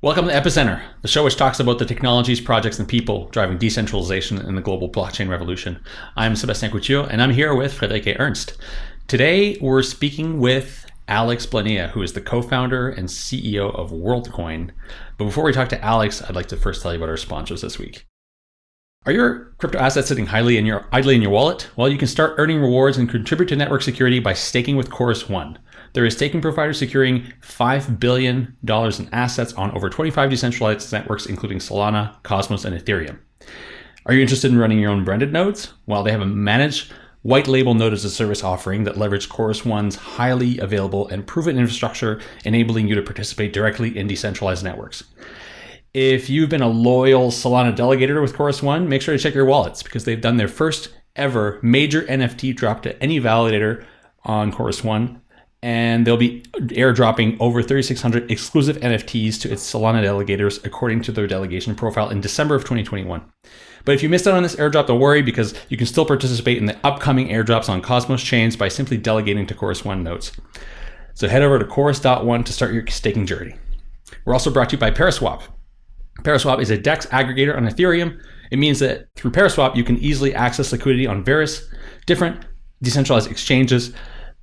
Welcome to Epicenter, the show which talks about the technologies, projects, and people driving decentralization in the global blockchain revolution. I'm Sebastian Couture, and I'm here with Friederike Ernst. Today, we're speaking with Alex Blania, who is the co-founder and CEO of WorldCoin. But before we talk to Alex, I'd like to first tell you about our sponsors this week. Are your crypto assets sitting highly in your, idly in your wallet? Well, you can start earning rewards and contribute to network security by staking with Chorus One. There is staking providers securing $5 billion in assets on over 25 decentralized networks, including Solana, Cosmos, and Ethereum. Are you interested in running your own branded nodes? Well, they have a managed white label node as a service offering that leverages Chorus One's highly available and proven infrastructure, enabling you to participate directly in decentralized networks. If you've been a loyal Solana delegator with Chorus One, make sure to check your wallets because they've done their first ever major NFT drop to any validator on Chorus One and they'll be airdropping over 3,600 exclusive NFTs to its Solana delegators according to their delegation profile in December of 2021. But if you missed out on this airdrop, don't worry because you can still participate in the upcoming airdrops on Cosmos chains by simply delegating to Chorus One nodes. So head over to Chorus.one to start your staking journey. We're also brought to you by Paraswap. Paraswap is a DEX aggregator on Ethereum. It means that through Paraswap, you can easily access liquidity on various different decentralized exchanges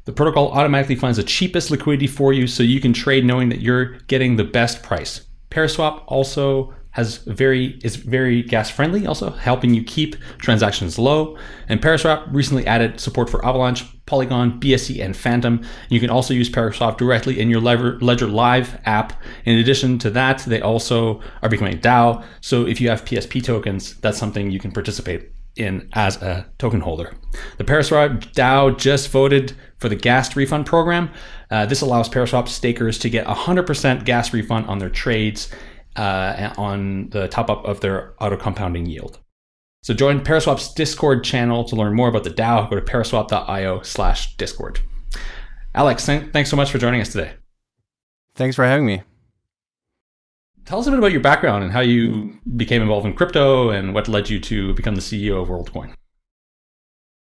the protocol automatically finds the cheapest liquidity for you so you can trade knowing that you're getting the best price. Paraswap also has very is very gas friendly, also helping you keep transactions low. And Paraswap recently added support for Avalanche, Polygon, BSC, and Fantom. You can also use Paraswap directly in your Ledger Live app. In addition to that, they also are becoming DAO. So if you have PSP tokens, that's something you can participate in as a token holder. The Paraswap DAO just voted for the gas refund program. Uh, this allows Paraswap stakers to get 100% gas refund on their trades uh, on the top up of their auto compounding yield. So join Paraswap's Discord channel to learn more about the DAO. Go to paraswap.io slash Discord. Alex, thanks so much for joining us today. Thanks for having me. Tell us a bit about your background and how you became involved in crypto and what led you to become the CEO of WorldCoin.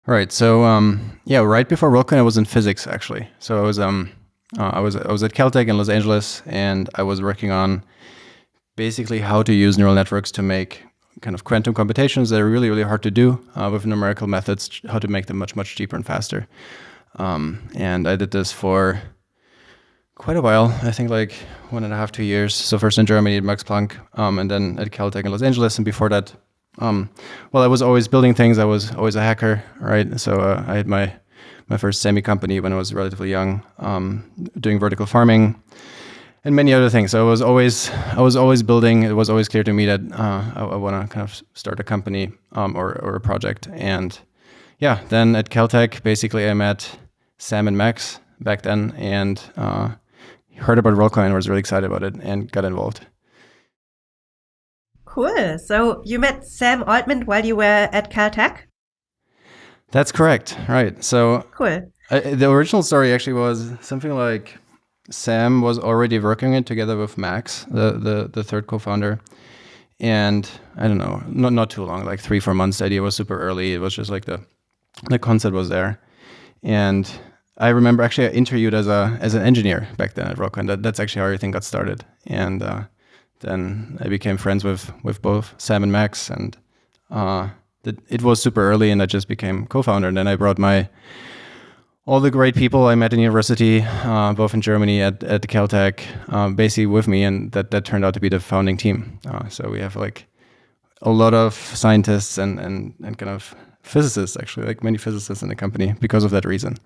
Right. So um, yeah, right before WorldCoin, I was in physics actually. So I was um, uh, I was I was at Caltech in Los Angeles, and I was working on basically how to use neural networks to make kind of quantum computations that are really really hard to do uh, with numerical methods. How to make them much much cheaper and faster. Um, and I did this for quite a while. I think like one and a half, two years. So first in Germany at Max Planck, um, and then at Caltech in Los Angeles. And before that, um, well, I was always building things. I was always a hacker, right? So uh, I had my my first semi company when I was relatively young, um, doing vertical farming and many other things. So I was always I was always building. It was always clear to me that uh, I, I want to kind of start a company um, or or a project. And yeah, then at Caltech, basically I met Sam and Max back then, and uh, heard about WorldCoin, was really excited about it, and got involved. Cool. So you met Sam Altman while you were at Caltech? That's correct. Right. So cool. Uh, the original story actually was something like Sam was already working it together with Max, the the, the third co-founder. And I don't know, not not too long, like three, four months. The idea was super early. It was just like the the concept was there. And I remember actually I interviewed as a as an engineer back then at WorldCoin. That, that's actually how everything got started. And uh, then I became friends with with both Sam and Max, and uh, the, it was super early, and I just became co-founder. And then I brought my all the great people I met in university, uh, both in Germany at at Caltech, um, basically with me, and that that turned out to be the founding team. Uh, so we have like a lot of scientists and and and kind of physicists actually, like many physicists in the company because of that reason.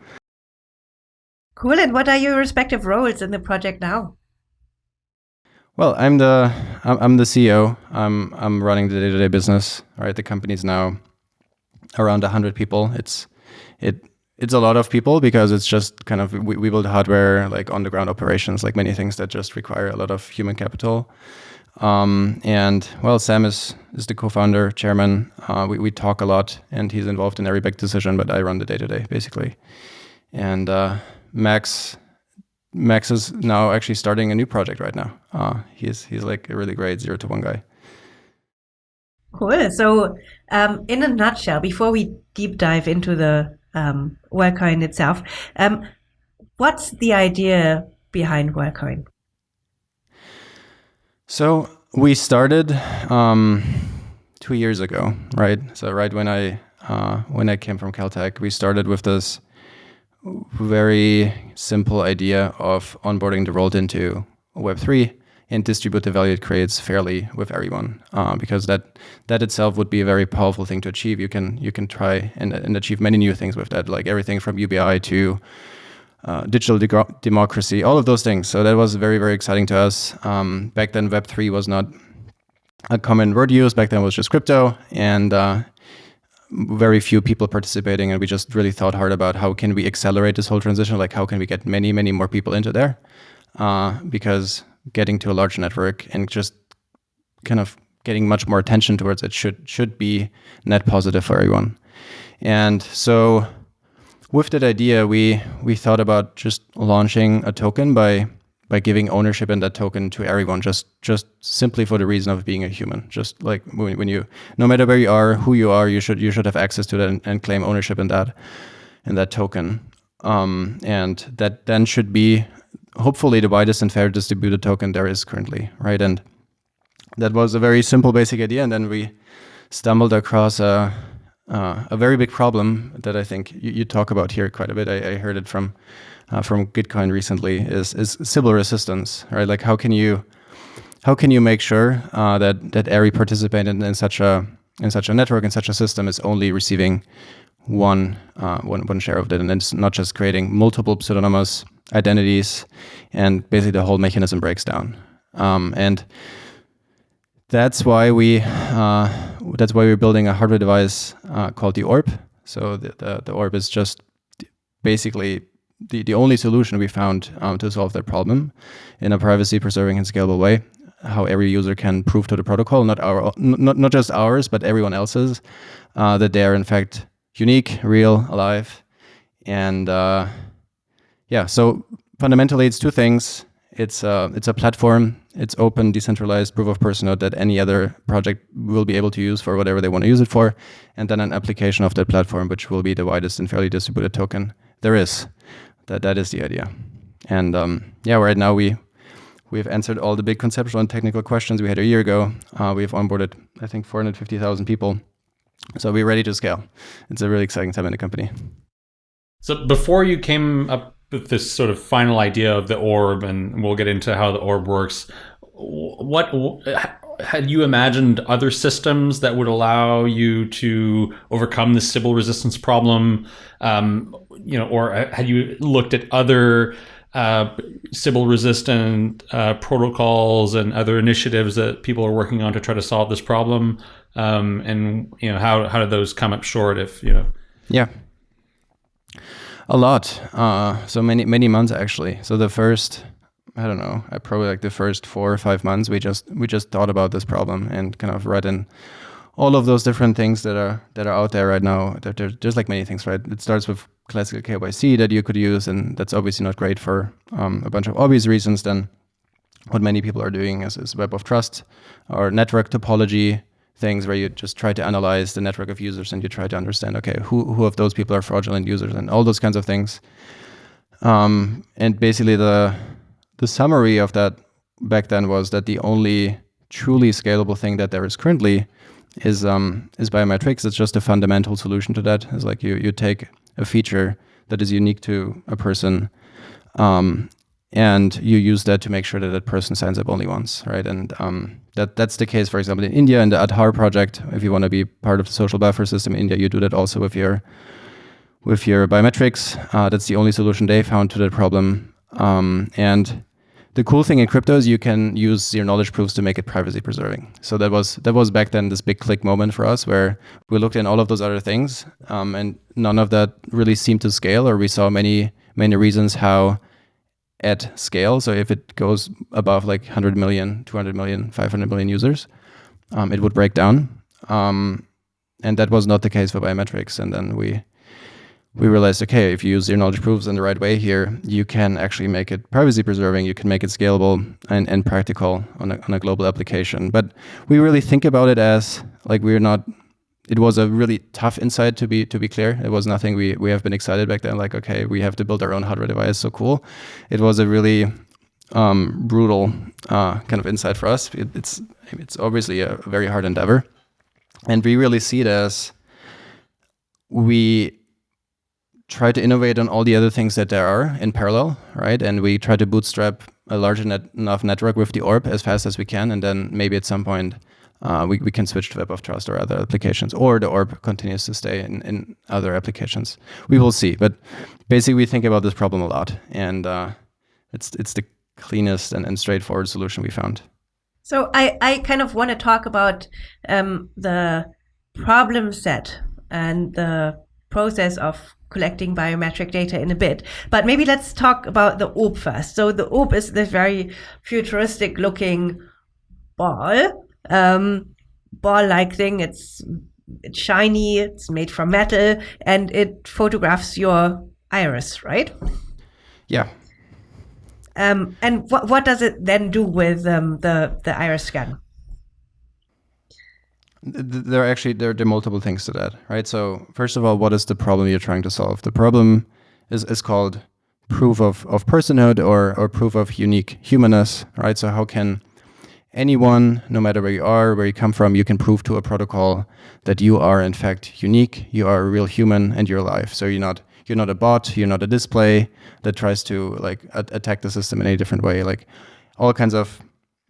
Cool. And what are your respective roles in the project now? Well, I'm the I'm the CEO. I'm I'm running the day-to-day business. Right, the company's now around hundred people. It's it it's a lot of people because it's just kind of we, we build hardware like on the ground operations, like many things that just require a lot of human capital. Um, and well, Sam is is the co-founder, chairman. Uh, we we talk a lot, and he's involved in every big decision. But I run the day-to-day basically, and. Uh, Max Max is now actually starting a new project right now. Uh, he's he's like a really great zero to one guy. Cool. So, um, in a nutshell, before we deep dive into the um, WorldCoin itself, um, what's the idea behind WorldCoin? So we started um, two years ago, right? So right when I uh, when I came from Caltech, we started with this very simple idea of onboarding the rolled into Web3 and distribute the value it creates fairly with everyone, uh, because that that itself would be a very powerful thing to achieve. You can you can try and, and achieve many new things with that, like everything from UBI to uh, digital de democracy, all of those things. So that was very very exciting to us. Um, back then, Web three was not a common word used. Back then, it was just crypto, and uh, very few people participating. And we just really thought hard about how can we accelerate this whole transition. Like how can we get many many more people into there, uh, because getting to a large network and just kind of getting much more attention towards it should should be net positive for everyone. And so with that idea, we we thought about just launching a token by by giving ownership in that token to everyone, just just simply for the reason of being a human. Just like when, when you, no matter where you are, who you are, you should you should have access to that and, and claim ownership in that in that token. Um, and that then should be hopefully the widest and fair distributed token there is currently, right? And that was a very simple, basic idea, and then we stumbled across a uh, a very big problem that I think you, you, talk about here quite a bit. I, I heard it from uh, from Gitcoin recently. Is is Sybil resistance, right? Like how can you how can you make sure uh, that that every participant in, in, such a in such a network in such a system is only receiving one uh, one one share of it, and it's not just creating multiple pseudonymous identities, and basically the whole mechanism breaks down. Um, and that's why we uh, that's why we're building a hardware device uh, called the Orb. So the, the, the Orb is just basically the, the only solution we found um, to solve that problem in a privacy preserving and scalable way. How every user can prove to the protocol, not our, not not just ours, but everyone else's, uh, that they are in fact unique, real, alive, and uh, yeah. So fundamentally, it's two things. It's uh, it's a platform it's open, decentralized proof of person node that any other project will be able to use for whatever they want to use it for, and then an application of that platform, which will be the widest and fairly distributed token there is. That that is the idea. And um, yeah, right now we we've answered all the big conceptual and technical questions we had a year ago. Uh, we've onboarded, I think, 450,000 people. So we're ready to scale. It's a really exciting time in the company. So before you came up with this sort of final idea of the orb, and we'll get into how the orb works. What had you imagined other systems that would allow you to overcome the Sybil resistance problem? Um, you know, or had you looked at other uh, Sybil resistant uh, protocols and other initiatives that people are working on to try to solve this problem? Um, and you know, how how did those come up short? If you know, yeah. A lot. Uh, so many many months actually. So the first, I don't know, I probably like the first four or five months, we just we just thought about this problem and kind of read in all of those different things that are that are out there right now. There, there, there's like many things, right? It starts with classical KYC that you could use, and that's obviously not great for um, a bunch of obvious reasons. Then, what many people are doing is, is web of trust or network topology things where you just try to analyze the network of users and you try to understand, okay, who, who of those people are fraudulent users and all those kinds of things. Um, and basically the, the summary of that back then was that the only truly scalable thing that there is currently is um, is biometrics. It's just a fundamental solution to that. It's like you you take a feature that is unique to a person, um, and you use that to make sure that that person signs up only once, right? And um, that that's the case, for example, in India in the Aadhaar project. If you want to be part of the social buffer system in India, you do that also with your with your biometrics. Uh, that's the only solution they found to that problem. Um, and the cool thing in crypto is you can use zero knowledge proofs to make it privacy preserving. So that was that was back then this big click moment for us where we looked in all of those other things, um, and none of that really seemed to scale, or we saw many many reasons how at scale. So if it goes above like 100 million, 200 million, 500 million users, um, it would break down. Um, and that was not the case for biometrics. And then we we realized, okay, if you use zero knowledge proofs in the right way here, you can actually make it privacy preserving. You can make it scalable and, and practical on a, on a global application. But we really think about it as like we're not it was a really tough insight to be to be clear. It was nothing we we have been excited back then. Like, okay, we have to build our own hardware device. So cool. It was a really um, brutal uh, kind of insight for us. It, it's it's obviously a very hard endeavor, and we really see it as we try to innovate on all the other things that there are in parallel, right? And we try to bootstrap a large net enough network with the orb as fast as we can, and then maybe at some point uh, we, we can switch to Web of Trust or other applications, or the orb continues to stay in, in other applications. We will see, but basically we think about this problem a lot, and uh, it's it's the cleanest and, and straightforward solution we found. So I, I kind of want to talk about um, the problem set and the process of collecting biometric data in a bit. But maybe let's talk about the ORB first. So the ORB is this very futuristic looking ball, um, ball like thing. It's, it's shiny, it's made from metal, and it photographs your iris, right? Yeah. Um, and what what does it then do with um, the the iris scan? There are actually there, there are multiple things to that, right? So first of all, what is the problem you're trying to solve? The problem is, is called proof of, of personhood or, or proof of unique humanness, right? So how can anyone, no matter where you are, where you come from, you can prove to a protocol that you are in fact unique, you are a real human and you're alive. So you're not you're not a bot, you're not a display that tries to like attack the system in a different way. Like all kinds of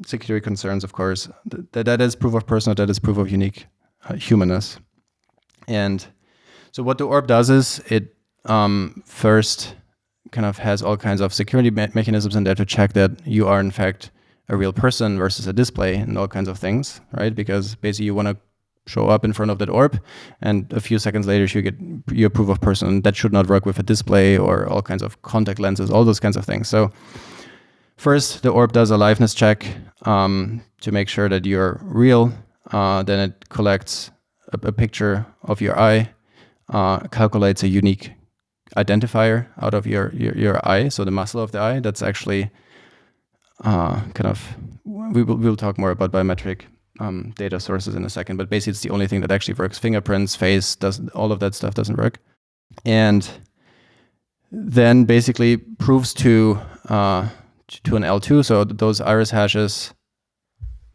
security concerns, of course. That that is proof of personhood. That is proof of unique uh, humanness. And so what the orb does is it um, first kind of has all kinds of security me mechanisms in there to check that you are in fact a real person versus a display and all kinds of things, right? Because basically you want to show up in front of that orb and a few seconds later you get your proof of person. That should not work with a display or all kinds of contact lenses, all those kinds of things. So First, the orb does a liveness check um, to make sure that you're real. Uh, then it collects a, a, picture of your eye, uh, calculates a unique identifier out of your, your, your, eye, so the muscle of the eye. That's actually uh, kind of, we will, we will talk more about biometric um, data sources in a second, but basically it's the only thing that actually works. Fingerprints, face, does all of that stuff doesn't work. And then basically proves to uh, to an L2. So those iris hashes,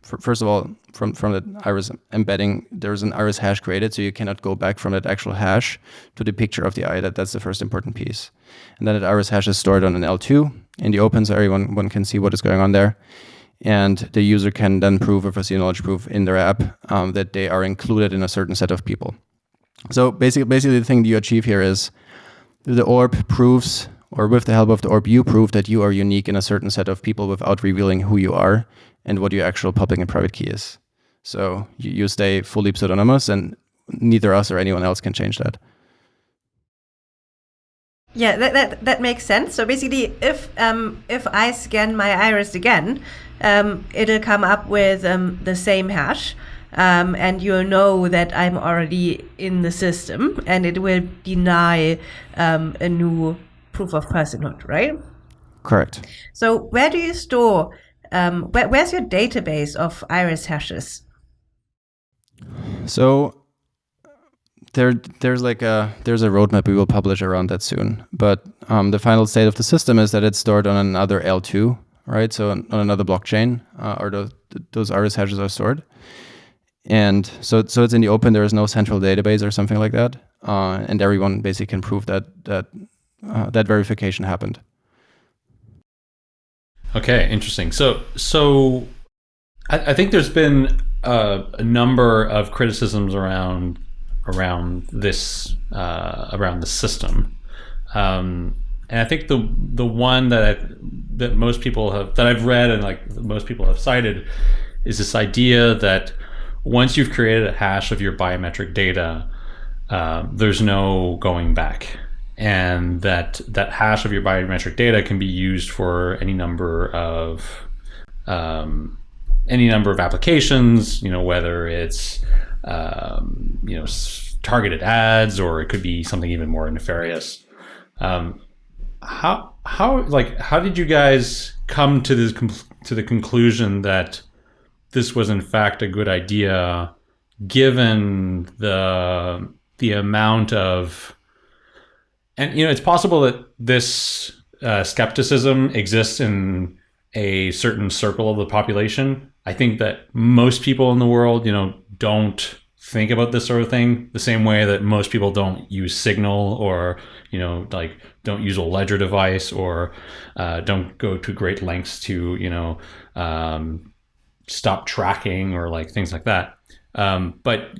first of all, from, from the iris embedding, there's an iris hash created, so you cannot go back from that actual hash to the picture of the eye. That, that's the first important piece. And then that iris hash is stored on an L2 in the open, so everyone one can see what is going on there. And the user can then prove with a zero knowledge proof in their app um, that they are included in a certain set of people. So basically, basically the thing that you achieve here is the orb proves or with the help of the orb, you prove that you are unique in a certain set of people without revealing who you are and what your actual public and private key is. So you, you stay fully pseudonymous and neither us or anyone else can change that. Yeah, that, that, that makes sense. So basically, if um, if I scan my iris again, um, it'll come up with um, the same hash, um, and you'll know that I'm already in the system, and it will deny um, a new proof of personhood, right? Correct. So where do you store, um, where, where's your database of iris hashes? So there, there's like a there's a roadmap we will publish around that soon. But um, the final state of the system is that it's stored on another L2, right? So on, on another blockchain, uh, or those, those iris hashes are stored. And so, so it's in the open. There is no central database or something like that, uh, and everyone basically can prove that that uh, that verification happened. Okay, interesting. So, so I, I think there's been a number of criticisms around around this uh, around the system, um, and I think the the one that I, that most people have that I've read and like most people have cited is this idea that once you've created a hash of your biometric data, uh, there's no going back and that that hash of your biometric data can be used for any number of um, any number of applications. You know, whether it's um, you know targeted ads or it could be something even more nefarious. Um, how how like how did you guys come to this to the conclusion that this was in fact a good idea, given the the amount of and you know, it's possible that this uh, skepticism exists in a certain circle of the population. I think that most people in the world, you know, don't think about this sort of thing the same way that most people don't use Signal or you know like don't use a ledger device or uh, don't go to great lengths to you know um, stop tracking or like things like that. Um, but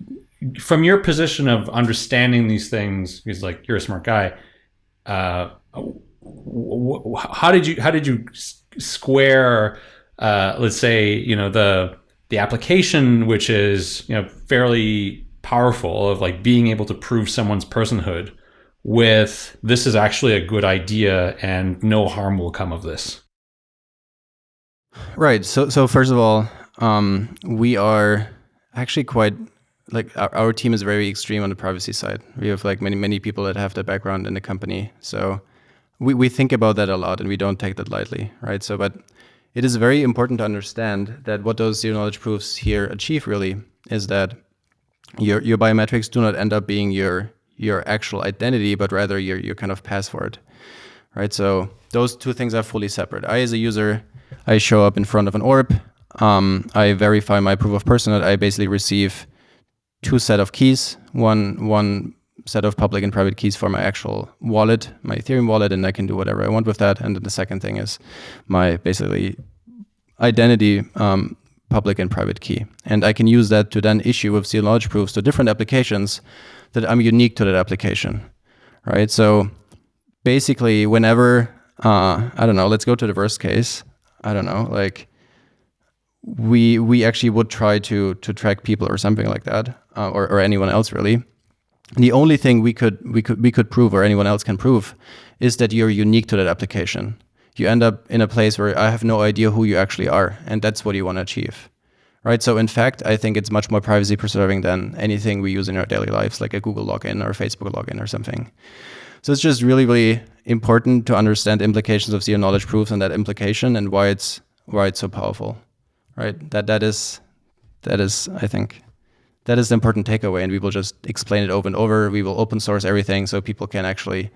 from your position of understanding these things, because like you're a smart guy, uh, how did you how did you square uh, let's say you know the the application which is you know fairly powerful of like being able to prove someone's personhood with this is actually a good idea and no harm will come of this right. So so first of all um, we are actually quite like our, our team is very extreme on the privacy side we have like many many people that have the background in the company so we, we think about that a lot and we don't take that lightly right so but it is very important to understand that what those zero knowledge proofs here achieve really is that your your biometrics do not end up being your your actual identity, but rather your your kind of password, right? So those two things are fully separate. I, as a user, I show up in front of an orb. Um, I verify my proof of personhood. I basically receive two set of keys, one one set of public and private keys for my actual wallet, my Ethereum wallet, and I can do whatever I want with that. And then the second thing is my basically identity um, public and private key. And I can use that to then issue with zero knowledge proofs to different applications that I'm unique to that application, right? So basically, whenever, uh, I don't know, let's go to the worst case. I don't know, like we we actually would try to to track people or something like that, uh, or, or anyone else really the only thing we could we could we could prove or anyone else can prove is that you're unique to that application. You end up in a place where I have no idea who you actually are, and that's what you want to achieve. Right? So in fact, I think it's much more privacy preserving than anything we use in our daily lives, like a Google login or Facebook login or something. So it's just really, really important to understand implications of zero knowledge proofs and that implication and why it's why it's so powerful. Right? That that is that is, I think, that is the important takeaway and we will just explain it over and over. We will open source everything so people can actually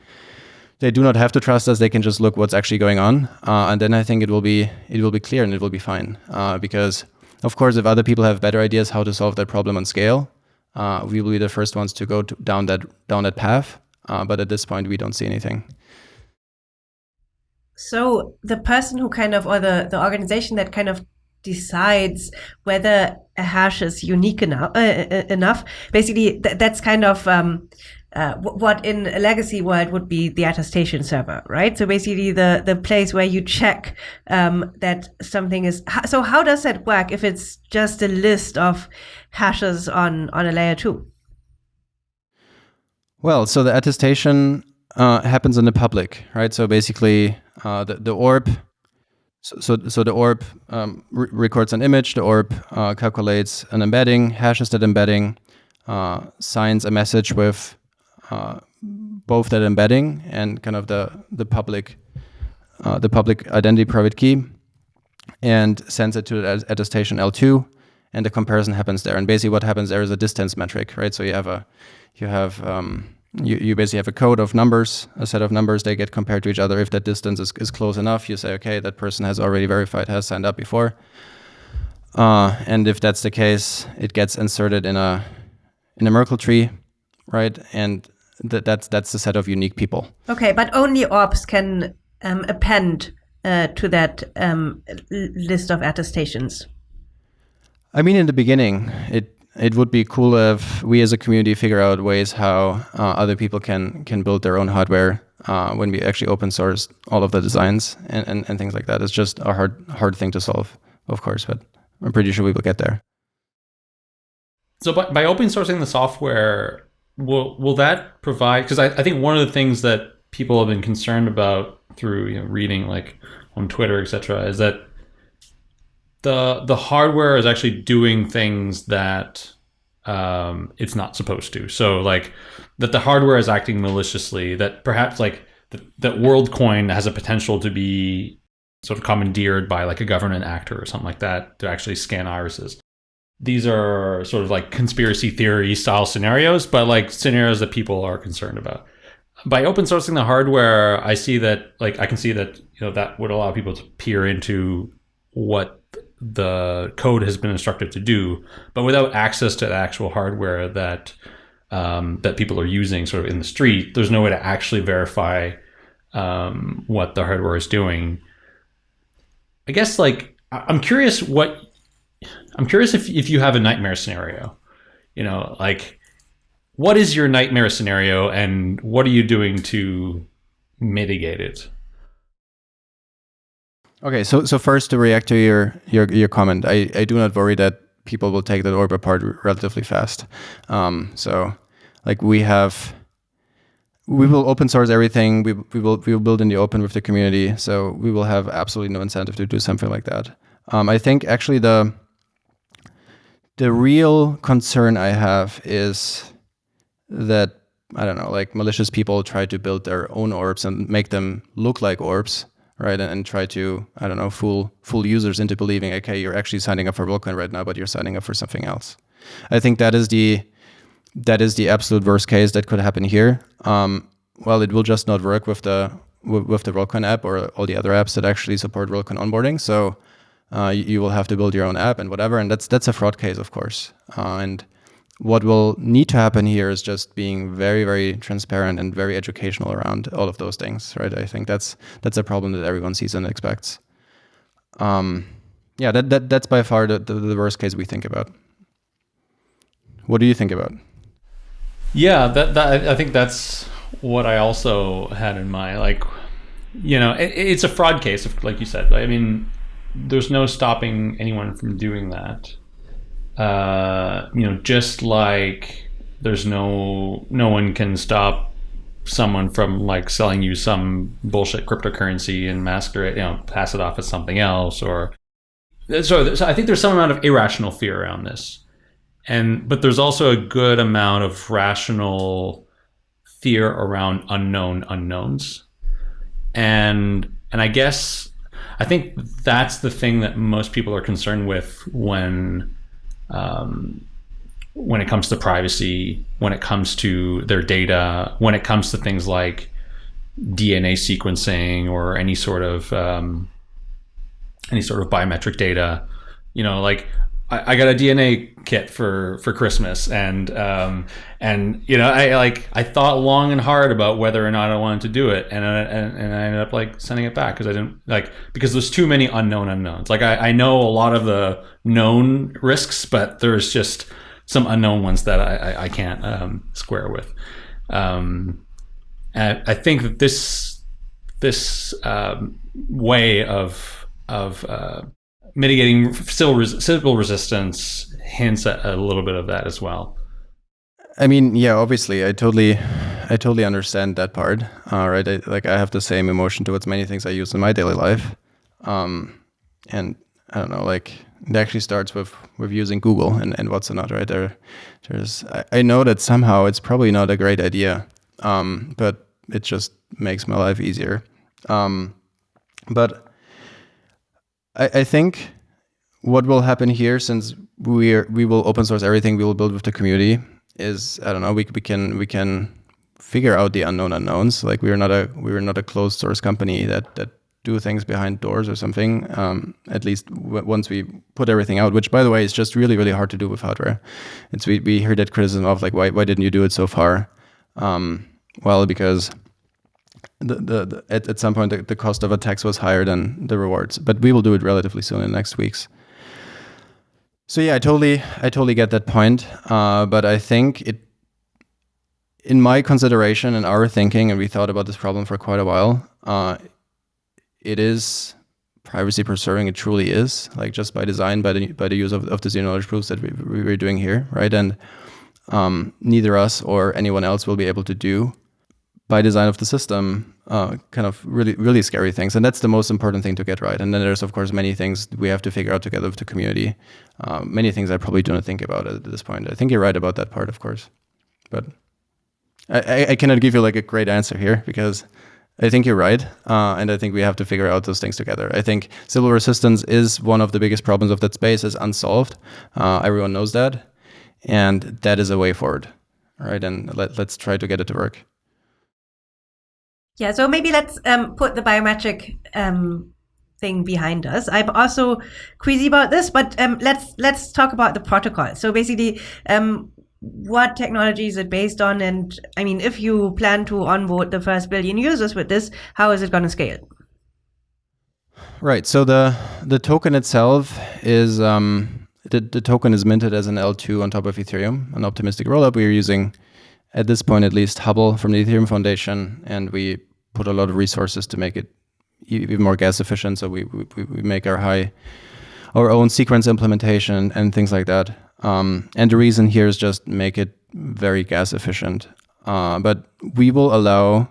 they do not have to trust us. They can just look what's actually going on. Uh, and then i think it will be it will be clear and it will be fine. Uh, because of course if other people have better ideas how to solve that problem on scale uh, we will be the first ones to go to, down that down that path. Uh, but at this point we don't see anything. So the person who kind of or the the organization that kind of decides whether a hash is unique enough. Uh, uh, enough. Basically, th that's kind of um, uh, what in a legacy world would be the attestation server, right? So basically, the the place where you check um, that something is. So how does that work if it's just a list of hashes on on a layer two? Well, so the attestation uh, happens in the public, right? So basically, uh, the the orb so, so, the orb um, re records an image, the orb uh, calculates an embedding, hashes that embedding, uh, signs a message with uh, both that embedding and kind of the, the public uh, the public identity private key and sends it to the attestation L2 and the comparison happens there. And basically what happens there is a distance metric, right? So you have a you have um, you, you basically have a code of numbers, a set of numbers, they get compared to each other. If that distance is, is close enough, you say, okay, that person has already verified, has signed up before. Uh, and if that's the case, it gets inserted in a in a Merkle tree, right? And th that's that's the set of unique people. Okay, but only orbs can um, append uh, to that um, list of attestations. I mean, in the beginning, it it would be cool if we as a community figure out ways how uh, other people can can build their own hardware uh, when we actually open source all of the designs and, and, and things like that. It's just a hard hard thing to solve, of course, but I'm pretty sure we will get there. So by, by open sourcing the software, will will that provide? Because I, I think one of the things that people have been concerned about through you know, reading like on Twitter, etc., is that the the hardware is actually doing things that um, it's not supposed to. So like that the hardware is acting maliciously. That perhaps like that WorldCoin has a potential to be sort of commandeered by like a government actor or something like that to actually scan irises. These are sort of like conspiracy theory style scenarios, but like scenarios that people are concerned about. by open sourcing the hardware, I see that like I can see that you know that would allow people to peer into what the code has been instructed to do, but without access to the actual hardware that um, that people are using sort of in the street, there's no way to actually verify um, what the hardware is doing. I guess like I'm curious what I'm curious if if you have a nightmare scenario, you know, like what is your nightmare scenario and what are you doing to mitigate it? Okay, so so first to react to your your, your comment, I, I do not worry that people will take that orb apart relatively fast. Um, so like we have we will open source everything. We, we will we will build in the open with the community. So we will have absolutely no incentive to do something like that. Um, I think actually the the real concern I have is that I don't know, like malicious people try to build their own orbs and make them look like orbs, right? And, and, try to I don't know fool fool users into believing, okay, you're actually signing up for WorldCoin right now, but you're signing up for something else. I think that is the that is the absolute worst case that could happen here. Um, well, it will just not work with the with the WorldCoin app or all the other apps that actually support WorldCoin onboarding. So uh, you, you, will have to build your own app and whatever, and that's that's a fraud case, of course. Uh, and what will need to happen here is just being very, very transparent and very educational around all of those things, right? I think that's that's a problem that everyone sees and expects. Um, yeah, that, that that's by far the, the, the worst case we think about. What do you think about? Yeah, that, that I think that's what I also had in mind. Like, you know, it, it's a fraud case, like you said. I mean, there's no stopping anyone from doing that. Uh, you know, just like there's no no one can stop someone from like selling you some bullshit cryptocurrency and masquerade, you know, pass it off as something else, or so, so I think there's some amount of irrational fear around this. And but there's also a good amount of rational fear around unknown unknowns. And and i guess i think that's the thing that most people are concerned with when um, when it comes to privacy when it comes to their data when it comes to things like dna sequencing or any sort of um, any sort of biometric data you know like I, got a DNA kit for for Christmas, and um, and you know, I like I thought long and hard about whether or not I wanted to do it, and I, and, and I ended up like sending it back because I didn't like because there's too many unknown unknowns. Like I, I know a lot of the known risks, but there's just some unknown ones that I, I, I can't um, square with. Um, and I think that this this um, way of of uh, mitigating civil, res civil resistance hints at a little bit of that as well. I mean, yeah, obviously, I totally, I totally understand that part. Uh, right, I, like I have the same emotion towards many things I use in my daily life, um, and I don't know, like it actually starts with with using Google and, and what's not. Right there, there's I, I know that somehow it's probably not a great idea, um, but it just makes my life easier. Um, but I, I think what will happen here, since we are, we will open source everything, we will build with the community, is I don't know. We we can we can figure out the unknown unknowns. Like we are not a we are not a closed source company that that do things behind doors or something. Um, at least once we put everything out, which by the way is just really really hard to do with hardware. It's we we hear that criticism of like why why didn't you do it so far? Um, well, because the, the, the, at, at some point the, the cost of attacks was higher than the rewards but we will do it relatively soon in the next weeks. So yeah i totally i totally get that point uh, but i think it in my consideration and our thinking and we thought about this problem for quite a while uh, it is privacy preserving it truly is like just by design by the by the use of, of the zero knowledge proofs that we, we were doing here right? And um, neither us or anyone else will be able to do by design of the system, uh, kind of really, really scary things. And that's the most important thing to get right. And then there's, of course, many things we have to figure out together with the community. Uh, many things I probably do not think about at this point. I think you're right about that part, of course. But I, I cannot give you like a great answer here because I think you're right. Uh, and I think we have to figure out those things together. I think Sybil resistance is one of the biggest problems of that space is unsolved. Uh, everyone knows that. And that is a way forward. All right. And let, let's try to get it to work. Yeah, so maybe let's um, put the biometric um, thing behind us. I'm also queasy about this, but um, let's let's talk about the protocol. So basically, um, what technology is it based on? And I mean, if you plan to onboard the first billion users with this, how is it going to scale? Right. So the the token itself is um, the the token is minted as an L2 on top of Ethereum, an optimistic rollup. We are using at this point at least Hubble from the Ethereum Foundation, and we put a lot of resources to make it even more gas efficient. So we we, we make our high our own sequence implementation and things like that. Um, and the reason here is just make it very gas efficient. Uh, but we will allow,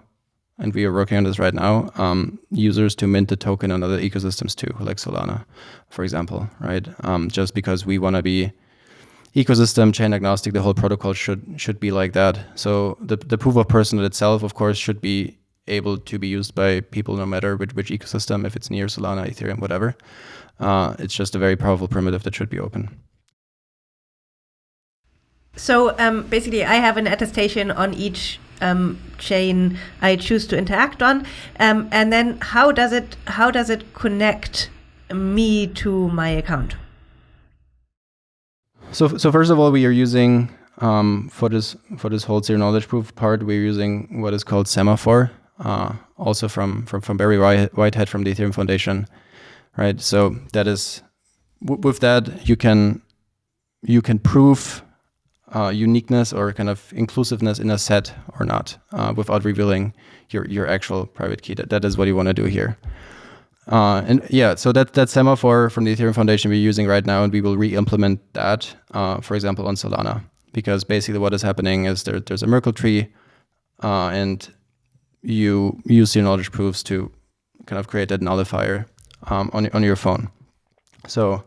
and we are working on this right now, um, users to mint the token on other ecosystems too, like Solana, for example, right? Um, just because we want to be ecosystem chain agnostic, the whole protocol should should be like that. So the the proof of personhood itself, of course, should be able to be used by people no matter which, which ecosystem, if it's NEAR Solana, Ethereum, whatever. Uh, it's just a very powerful primitive that should be open. So um, basically, I have an attestation on each um, chain I choose to interact on, um, and then how does it how does it connect me to my account? So so first of all, we are using um, for this for this whole zero knowledge proof part, we're using what is called semaphore, uh, also from from from Barry WhiteHat from the Ethereum Foundation, right? So that is with that you can you can prove uh, uniqueness or kind of inclusiveness in a set or not uh, without revealing your, your actual private key. That, that is what you want to do here. Uh, and yeah, so that, that semaphore from the Ethereum Foundation we're using right now, and we will re-implement that, uh, for example, on Solana. Because basically what is happening is there, there's a Merkle tree, uh, and you use your knowledge proofs to kind of create that nullifier um, on, on your phone. So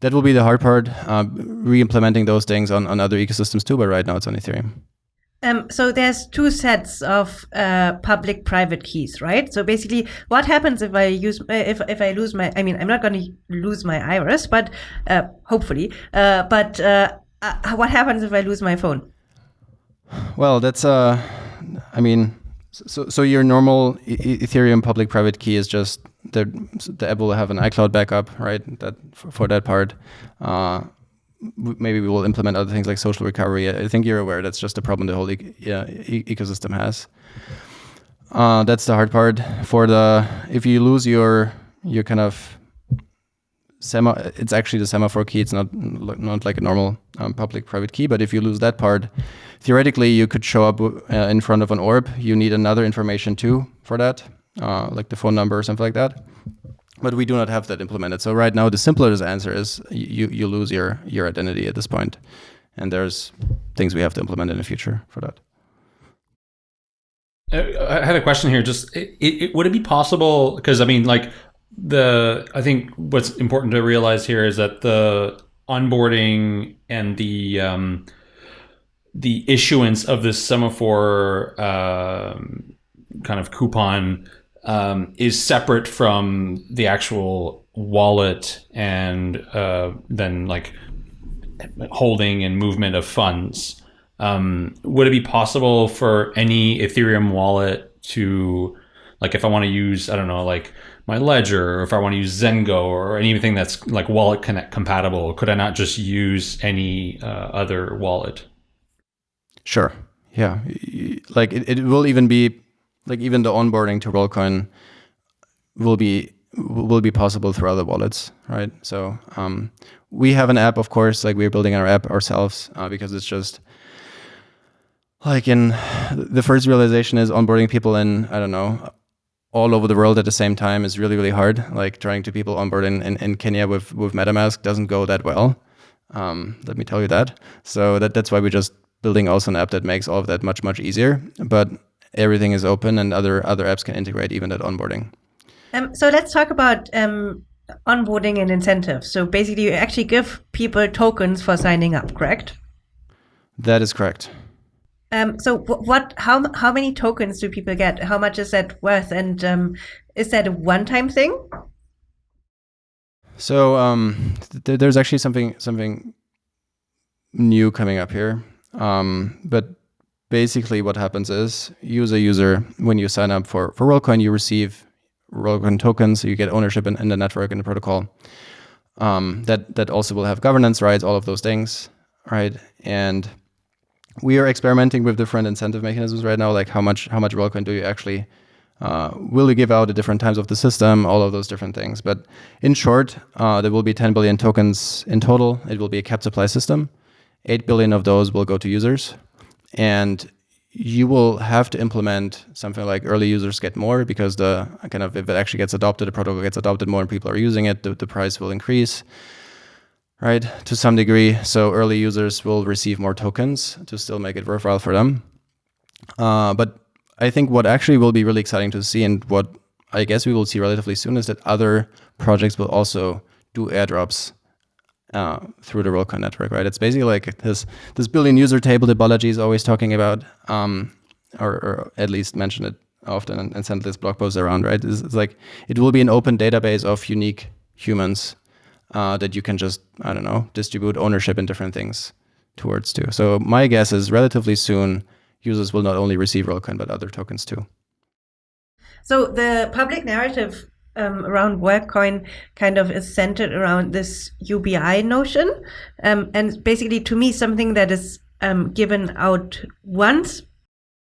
that will be the hard part, uh, re-implementing those things on, on other ecosystems too, but right now it's on Ethereum. Um, so there's two sets of uh, public-private keys, right? So basically, what happens if I use uh, if if I lose my? I mean, I'm not going to lose my iris, but uh, hopefully. Uh, but uh, uh, what happens if I lose my phone? Well, that's uh, I mean, so, so your normal Ethereum public private key is just the the app will have an iCloud backup, right? That for, for that part. Maybe we will implement other things like social recovery. I think you're aware that's just a problem the whole e yeah, e ecosystem has. Uh, that's the hard part. For the if you lose your your kind of sema, it's actually the semaphore key. It's not not like a normal um, public private key. But if you lose that part, theoretically you could show up uh, in front of an orb. You need another information too for that, uh, like the phone number or something like that. But we do not have that implemented. So right now the simplest answer is you you lose your your identity at this point, and there's things we have to implement in the future for that. Uh, I had a question here. Just it, it, would it be possible? Because I mean, like the I think what's important to realize here is that the onboarding and the um, the issuance of this semaphore uh, kind of coupon um, is separate from the actual wallet and uh, then like holding and movement of funds. Um, would it be possible for any Ethereum wallet to, like, if I want to use, I don't know, like my ledger or if I want to use Zengo or anything that's like wallet connect compatible, could I not just use any uh, other wallet? Sure. Yeah. Like it, it will even be like even the onboarding to Worldcoin will be will be possible through other wallets, right? So um, we have an app, of course, like we're building our app ourselves uh, because it's just like in the first realization is onboarding people in I don't know all over the world at the same time is really, really hard. Like trying to people onboard in, in, in Kenya with, with MetaMask doesn't go that well. Um, let me tell you that. So that, that's why we're just building also an app that makes all of that much, much easier. But everything is open and other, other apps can integrate even that onboarding. Um, so let's talk about um, onboarding and incentives. So basically you actually give people tokens for signing up, correct? That is correct. Um, so what? How how many tokens do people get? How much is that worth? And um, is that a one-time thing? So um, th there's actually something something new coming up here. Um, but basically what happens is user user when you sign up for for Worldcoin, you receive Worldcoin tokens, so you get ownership in, in the network and the protocol. Um, that that also will have governance rights, all of those things, right? And we are experimenting with different incentive mechanisms right now, like how much how much Worldcoin do you actually uh, will you give out at different times of the system, all of those different things. But in short, uh, there will be 10 billion tokens in total. It will be a capped supply system. 8 billion of those will go to users. And you will have to implement something like early users get more because the kind of if it actually gets adopted, the protocol gets adopted more and people are using it, the, the price will increase, right, to some degree. So early users will receive more tokens to still make it worthwhile for them. Uh, but I think what actually will be really exciting to see and what I guess we will see relatively soon is that other projects will also do airdrops uh, through the Worldcoin network, right? It's basically like this this billion user table that Balaji is always talking about, um, or, or, at least mention it often and, and send this blog post around, right? It's, it's, like it will be an open database of unique humans uh, that you can just I don't know distribute ownership in different things towards too. So my guess is relatively soon users will not only receive Worldcoin but other tokens too. So the public narrative um, around Worldcoin kind of is centered around this UBI notion, um, and basically to me something that is um, given out once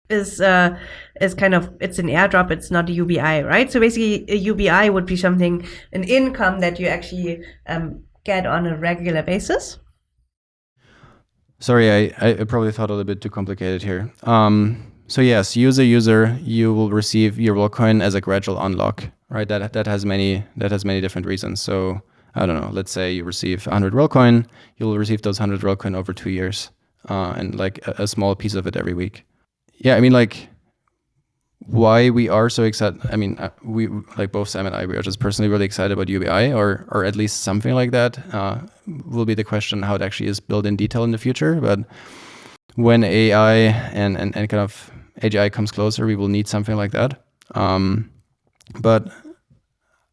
is uh, is kind of it's an airdrop. It's not a UBI, right? So basically, a UBI would be something an income that you actually um, get on a regular basis. Sorry, I, I probably thought a little bit too complicated here. Um, so yes, user user, you will receive your Worldcoin as a gradual unlock, right? That that has many that has many different reasons. So I don't know. Let's say you receive 100 Worldcoin, you'll receive those 100 Worldcoin over two years, uh, and like a, a small piece of it every week. Yeah, I mean like why we are so excited. I mean, uh, we like both Sam and I, we are just personally really excited about UBI, or or at least something like that. Uh, will be the question how it actually is built in detail in the future. But when AI and and, and kind of AGI comes closer, we will need something like that. Um, but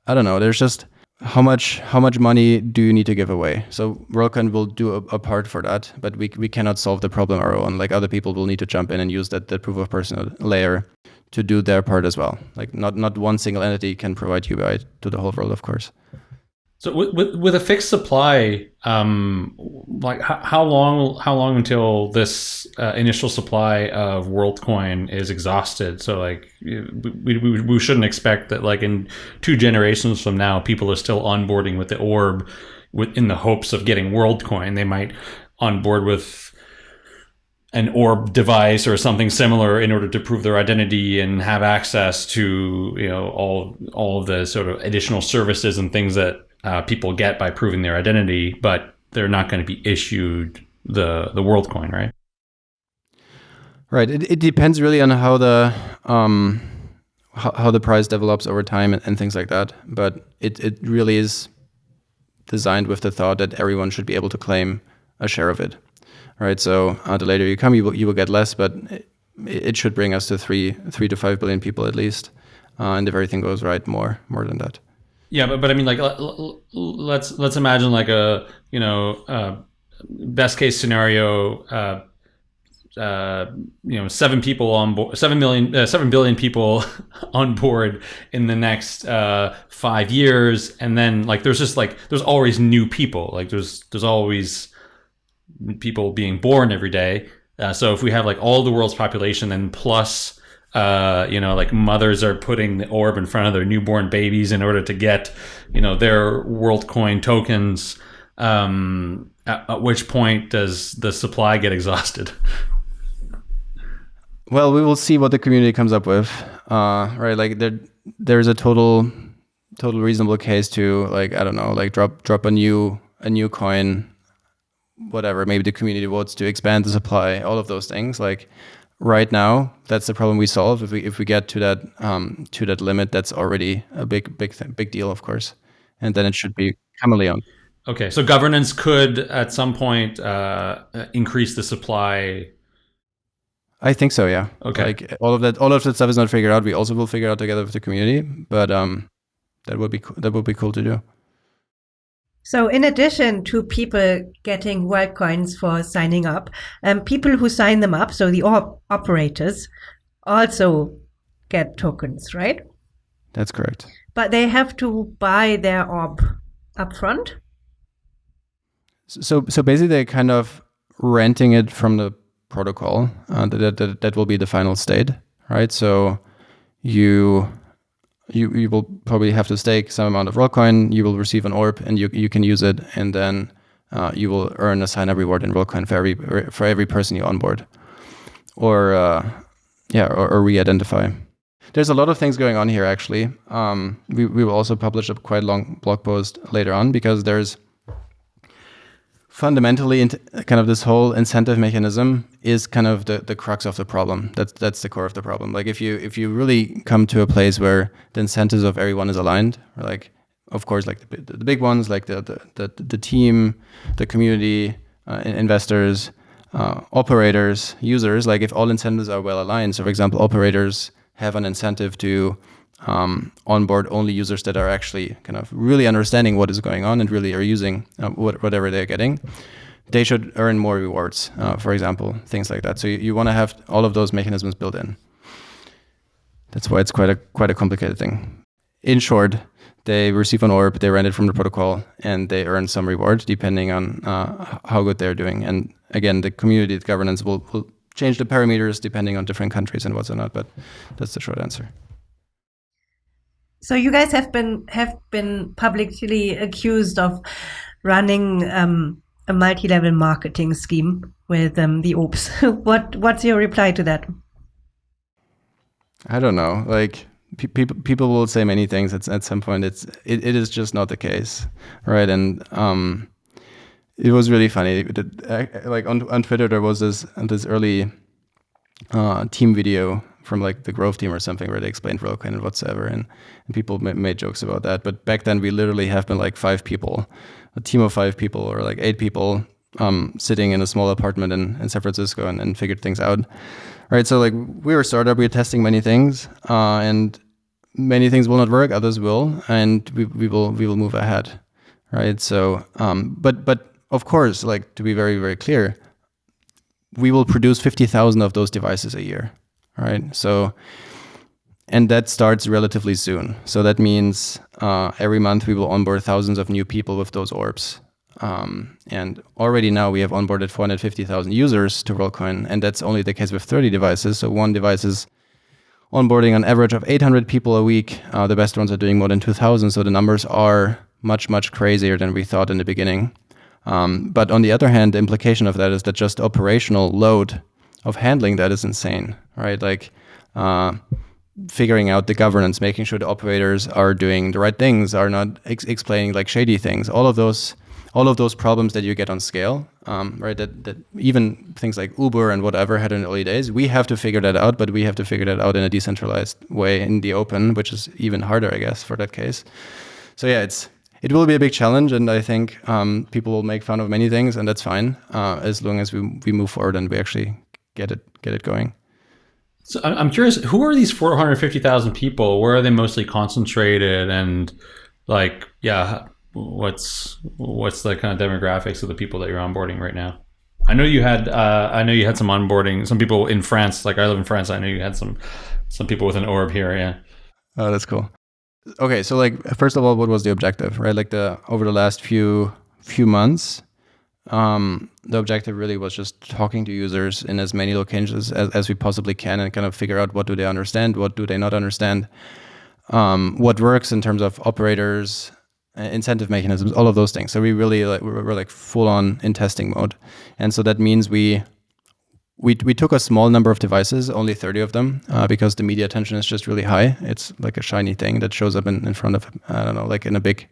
I don't know. There's just how much how much money do you need to give away? So Worldcoin will do a, a, part for that, but we we cannot solve the problem our own. Like other people will need to jump in and use that that proof of person layer to do their part as well. Like not not one single entity can provide UBI to the whole world, of course. So with with, with a fixed supply, um, like how, how long how long until this uh, initial supply of WorldCoin is exhausted? So like we, we we shouldn't expect that like in two generations from now, people are still onboarding with the orb, with in the hopes of getting WorldCoin. They might onboard with an orb device or something similar in order to prove their identity and have access to you know all all of the sort of additional services and things that uh, people get by proving their identity, but they're not going to be issued the the world coin, right? Right. It, it depends really on how the um, how, how the price develops over time and, and things like that. But it it really is designed with the thought that everyone should be able to claim a share of it right? So uh, the later you come, you will, you will get less, but it, it, should bring us to three three to five billion people at least, uh, and if everything goes right, more more than that. Yeah, but but I mean, like let's let's imagine like a you know uh, best case scenario. Uh, uh, you know, seven people on board, seven million, uh, seven billion people on board in the next uh, five years, and then like there's just like there's always new people, like there's there's always people being born every day. Uh, so if we have like all the world's population, then plus, uh, you know, like mothers are putting the orb in front of their newborn babies in order to get, you know, their WorldCoin tokens. Um, at, at which point does the supply get exhausted? Well, we will see what the community comes up with. Uh, right, like there, there's a total, total reasonable case to like I don't know, like drop drop a new a new coin whatever, maybe the community votes to expand the supply, all of those things. Like right now, that's the problem we solve. If we if we get to that um, to that limit, that's already a big big big deal, of course. And then it should be chameleon. Okay, so governance could at some point uh, increase the supply. I think so. Yeah. Okay. Like all of that, all of that stuff is not figured out. We also will figure out together with the community, but um, that would be that would be cool to do. So, in addition to people getting WorldCoins for signing up, um, people who sign them up, so the op operators, also get tokens, right? That's correct. But they have to buy their orb upfront. So, so basically, they're kind of renting it from the protocol. Uh, that, that that will be the final state, right? So, you you you will probably have to stake some amount of Worldcoin. You will receive an orb, and you you can use it, and then uh, you will earn a sign up reward in Worldcoin for every for every person you onboard, or uh, yeah, or, or re-identify. There's a lot of things going on here. Actually, um, we we will also publish a quite long blog post later on because there's fundamentally kind of this whole incentive mechanism is kind of the, the crux of the problem. That's that's the core of the problem. Like if you if you really come to a place where the incentives of everyone is aligned like of course like the, the big ones like the the, the, the team the community uh, investors uh, operators users like if all incentives are well aligned so for example operators have an incentive to um, onboard only users that are actually kind of really understanding what is going on and really are using uh, what, whatever they're getting. They should earn more rewards, uh, for example, things like that. So you, you want to have all of those mechanisms built in. That's why it's quite a quite a complicated thing. In short, they receive an orb, they rent it from the protocol, and they earn some reward depending on uh, how good they're doing. And again, the community governance will, will change the parameters depending on different countries and what's or not. But that's the short answer. So you guys have been have been publicly accused of running um, a multi-level marketing scheme with um, the orbs. what what's your reply to that? I don't know. Like people people will say many things. At at some point, it's it, it is just not the case, right? And um, it was really funny. Like on on Twitter, there was this this early uh, team video from like the growth team or something where they explained Worldcoin and whatsoever, and, and people made jokes about that. But back then, we literally have been like five people, a team of five people or like eight people um, sitting in a small apartment in, in San Francisco and, and figured things out. Right. So like we were a startup, we were testing many things, uh, and many things will not work, others will, and we, we will we will move ahead. Right. So, um, but but of course, like to be very very clear, we will produce fifty thousand of those devices a year right? So, and that starts relatively soon. So that means uh, every month we will onboard thousands of new people with those orbs. Um, and already now we have onboarded 450,000 users to Worldcoin, and that's only the case with 30 devices. So one device is onboarding an average of 800 people a week. Uh, the best ones are doing more than 2,000. So the numbers are much, much crazier than we thought in the beginning. Um, but on the other hand, the implication of that is that just operational load of handling that is insane, right? Like uh, figuring out the governance, making sure the operators are doing the right things, are not ex explaining like shady things. All of those, all of those problems that you get on scale, um, right? That that even things like Uber and whatever had in the early days, we have to figure that out, but we have to figure that out in a decentralized way in the open, which is even harder, I guess, for that case. So yeah, it's it will be a big challenge, and I think um, people will make fun of many things, and that's fine uh, as long as we we move forward and we actually get it get it going. So I'm curious, who are these 450,000 people? Where are they mostly concentrated? And like, yeah, what's what's the kind of demographics of the people that you're onboarding right now? I know you had uh, I know you had some onboarding, some people in France. Like I live in France. I know you had some some people with an orb here. Yeah. Oh, that's cool. Okay, so like first of all, what was the objective, right? Like the over the last few few months, um, the objective really was just talking to users in as many locations as, as we possibly can and kind of figure out what do they understand, what do they not understand, um, what works in terms of operators, uh, incentive mechanisms, all of those things. So we really like we're, we're like full on in testing mode, and so that means we we we took a small number of devices, only 30 of them, uh, because the media attention is just really high. It's like a shiny thing that shows up in, in front of I don't know, like in a big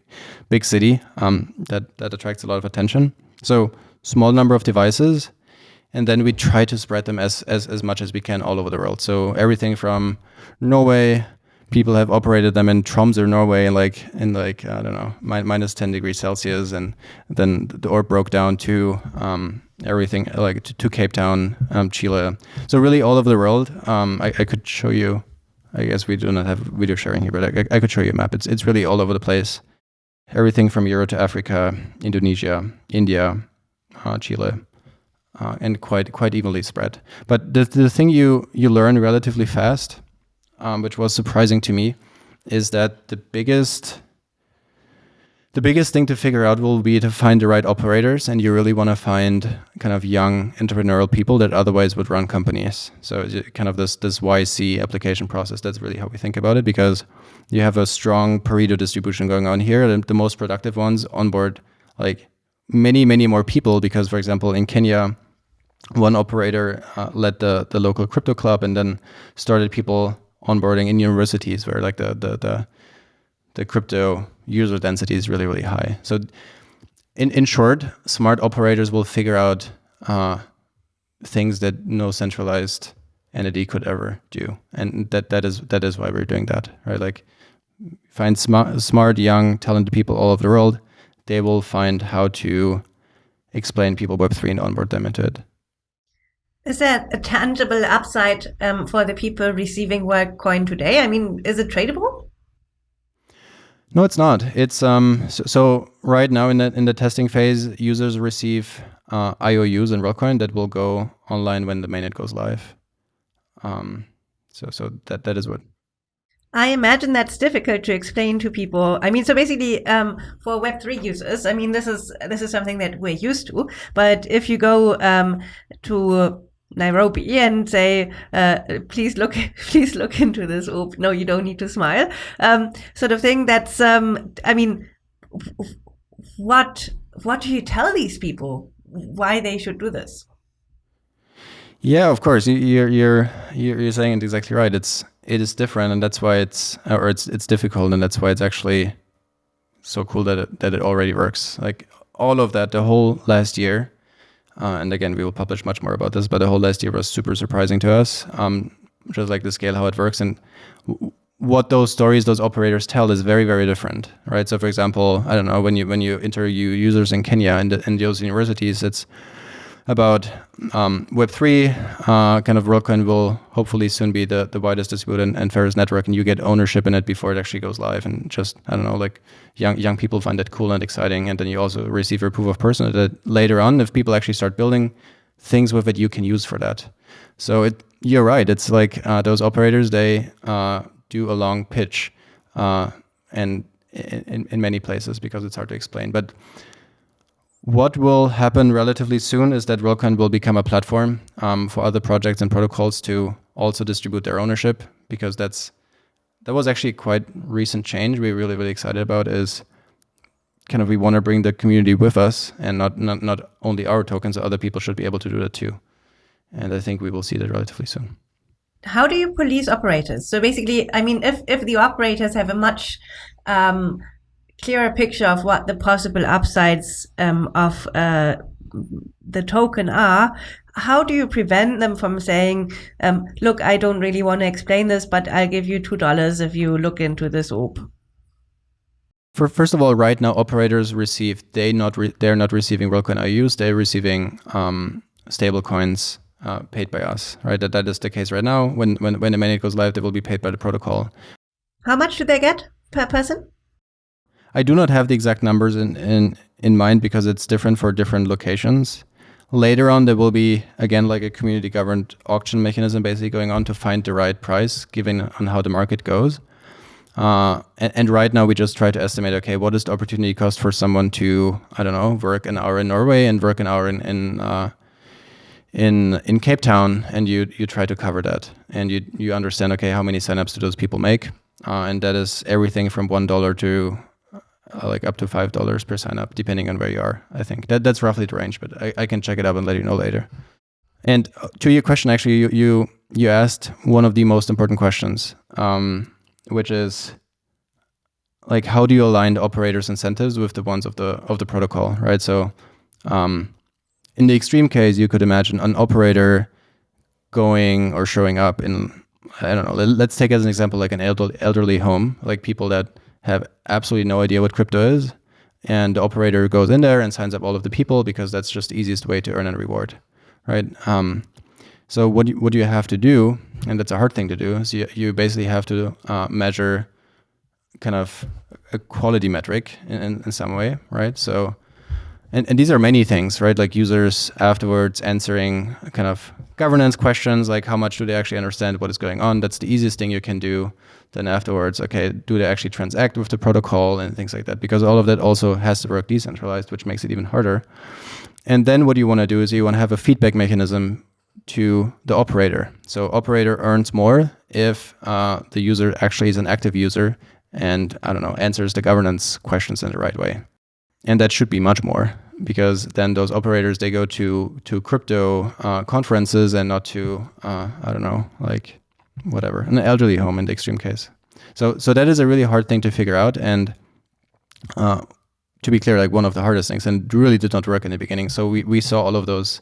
big city um, that that attracts a lot of attention. So small number of devices, and then we try to spread them as, as, as much as we can all over the world. So everything from Norway, people have operated them in Tromsø, Norway, in like in like I don't know mi minus 10 degrees Celsius, and then the orb broke down to um, everything like to, to Cape Town, um, Chile. So really all over the world. Um, I, I, could show you. I guess we do not have video sharing here, but I, I could show you a map. It's it's really all over the place. Everything from Europe to Africa, Indonesia, India, uh, Chile, uh, and quite quite evenly spread. But the the thing you you learn relatively fast, um, which was surprising to me, is that the biggest the biggest thing to figure out will be to find the right operators and you really want to find kind of young entrepreneurial people that otherwise would run companies. So kind of this this yc application process that's really how we think about it because you have a strong pareto distribution going on here the, the most productive ones onboard like many many more people because for example in kenya one operator uh, led the the local crypto club and then started people onboarding in universities where like the the the, the crypto user density is really, really high. So in, in short, smart operators will figure out uh, things that no centralized entity could ever do. And that, that is that is why we're doing that, right? Like find smart, smart, young, talented people all over the world. They will find how to explain people Web3 and onboard them into it. Is there a tangible upside um, for the people receiving Worldcoin today? I mean, is it tradable? No, it's not. It's um so, so, right now in the in the testing phase, users receive uh, IOUs and Worldcoin that will go online when the mainnet goes live. Um, so so that that is what. I imagine that's difficult to explain to people. I mean, so basically, um, for Web three users, I mean, this is this is something that we're used to. But if you go um, to Nairobi and say, uh, please look, please look into this. Oh, no, you don't need to smile. Um, sort of thing. That's, um, I mean, what, what do you tell these people why they should do this? Yeah, of course. You're, you're, you're saying it exactly right. It's, it is different and that's why it's, or it's, it's difficult and that's why it's actually so cool that it, that it already works. Like all of that, the whole last year, uh, and again, we will publish much more about this, but the whole last year was super surprising to us, um, just like the scale, how it works. And what those stories, those operators tell is very, very different, right? So for example, I don't know, when you when you interview users in Kenya and in those universities, it's about um, Web3. Uh, kind of Worldcoin will hopefully soon be the, the widest distributed and, and fairest network, and you get ownership in it before it actually goes live. And just, I don't know, like young young people find that cool and exciting. And then you also receive your proof of person that later on, if people actually start building things with it, you can use for that. So it, you're right. It's like uh, those operators, they uh, do a long pitch uh, and in, in many places because it's hard to explain. But what will happen relatively soon is that Worldcoin will become a platform um, for other projects and protocols to also distribute their ownership because that's that was actually quite recent change we're really really excited about is kind of we want to bring the community with us and not, not not only our tokens other people should be able to do that too. And i think we will see that relatively soon. How do you police operators? So basically i mean if if the operators have a much um, clearer picture of what the possible upsides um, of uh, the token are, how do you prevent them from saying, um, look, I don't really want to explain this, but I'll give you $2 if you look into this OP? For, first of all, right now operators receive they not they're not receiving Worldcoin IUs, they're receiving um, stable coins uh, paid by us. Right, that that is the case right now. When when when the mainnet goes live, they will be paid by the protocol. How much do they get per person? I do not have the exact numbers in, in, in mind because it's different for different locations. Later on, there will be, again, like a community governed auction mechanism basically going on to find the right price given on how the market goes. Uh, and, and, right now, we just try to estimate, okay, what is the opportunity cost for someone to, I don't know, work an hour in Norway and work an hour in, in, uh, in, in Cape Town, and you, you try to cover that. And you, you understand, okay, how many signups do those people make? Uh, and that is everything from $1 to uh, like up to five dollars per sign up, depending on where you are. I think that that's roughly the range, but I, I can check it up and let you know later. And uh, to your question, actually, you you you asked one of the most important questions, um, which is like how do you align the operators' incentives with the ones of the of the protocol, right? So, um, in the extreme case, you could imagine an operator going or showing up in I don't know. Let's take as an example like an elderly, elderly home, like people that have absolutely no idea what crypto is. And the operator goes in there and signs up all of the people because that's just the easiest way to earn a reward, right? Um, so what you, what you have to do, and that's a hard thing to do, is you, you basically have to uh, measure kind of a quality metric in, in, in some way, right? So, and, and these are many things, right? Like users afterwards answering kind of governance questions, like how much do they actually understand what is going on? That's the easiest thing you can do. Then afterwards, okay, do they actually transact with the protocol and things like that? Because all of that also has to work decentralized, which makes it even harder. And then what you want to do is you want to have a feedback mechanism to the operator. So operator earns more if uh, the user actually is an active user and I don't know answers the governance questions in the right way. And that should be much more because then those operators they go to to crypto uh, conferences and not to uh, I don't know like whatever an elderly home in the extreme case. So so that is a really hard thing to figure out and. Uh, to be clear, like one of the hardest things, and really did not work in the beginning. So we, we saw all of those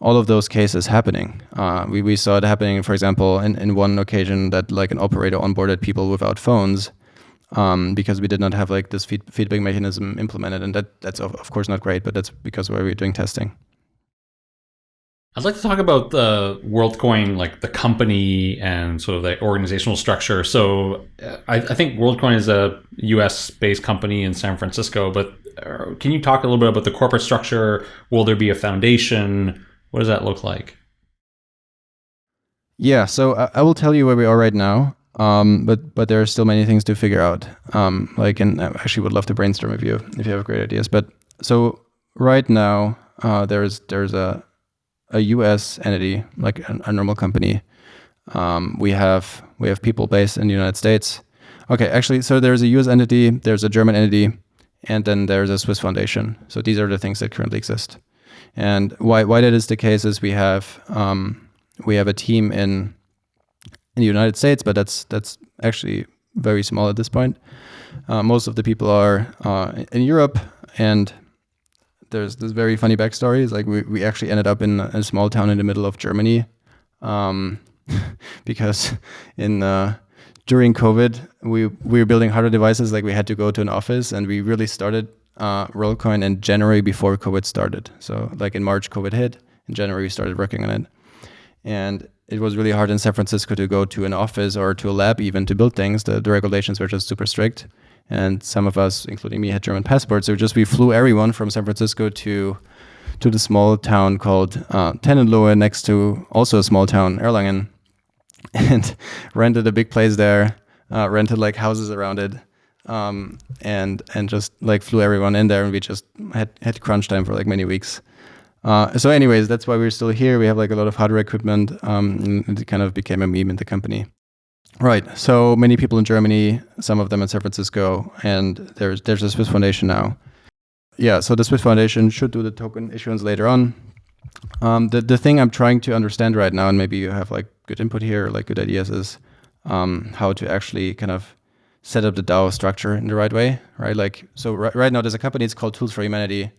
all of those cases happening. Uh, we, we saw it happening, for example, in, in one occasion that like an operator onboarded people without phones um, because we did not have like this feed, feedback mechanism implemented. And that that's of, of course not great, but that's because we're doing testing. I'd like to talk about the WorldCoin, like the company and sort of the organizational structure. So uh, I, I think WorldCoin is a US based company in San Francisco, but uh, can you talk a little bit about the corporate structure? Will there be a foundation? What does that look like? Yeah, so I, I will tell you where we are right now. Um, but but there are still many things to figure out. Um, like, and I actually would love to brainstorm with you if you have great ideas. But so right now, uh, there's there's a a U.S. entity, like a, a normal company. Um, we have we have people based in the United States. Okay, actually, so there's a U.S. entity, there's a German entity, and then there's a Swiss foundation. So these are the things that currently exist. And why why that is the case is we have um, we have a team in in the United States, but that's that's actually very small at this point. Uh, most of the people are uh, in Europe, and there's this very funny backstory. It's like we, we actually ended up in a small town in the middle of Germany, um, because in uh, during COVID we we were building hardware devices. Like we had to go to an office, and we really started uh, WorldCoin in January before COVID started. So like in March, COVID hit. In January, we started working on it. And it was really hard in San Francisco to go to an office or to a lab even to build things. The, the regulations were just super strict. And some of us, including me, had German passports. So just we flew everyone from San Francisco to to the small town called uh, Tennenlohe, next to also a small town, Erlangen, and rented a big place there, uh, rented like houses around it, um, and and just like flew everyone in there, and we just had had crunch time for like many weeks. Uh, so, anyways, that's why we're still here. We have like a lot of hardware equipment. Um, it kind of became a meme in the company. Right. So many people in Germany, some of them in San Francisco, and there's there's a Swiss Foundation now. Yeah. So the Swiss Foundation should do the token issuance later on. Um, the the thing I'm trying to understand right now, and maybe you have like good input here, like good ideas, is um, how to actually kind of set up the DAO structure in the right way, right? Like, so right, right now there's a company, it's called Tools for Humanity,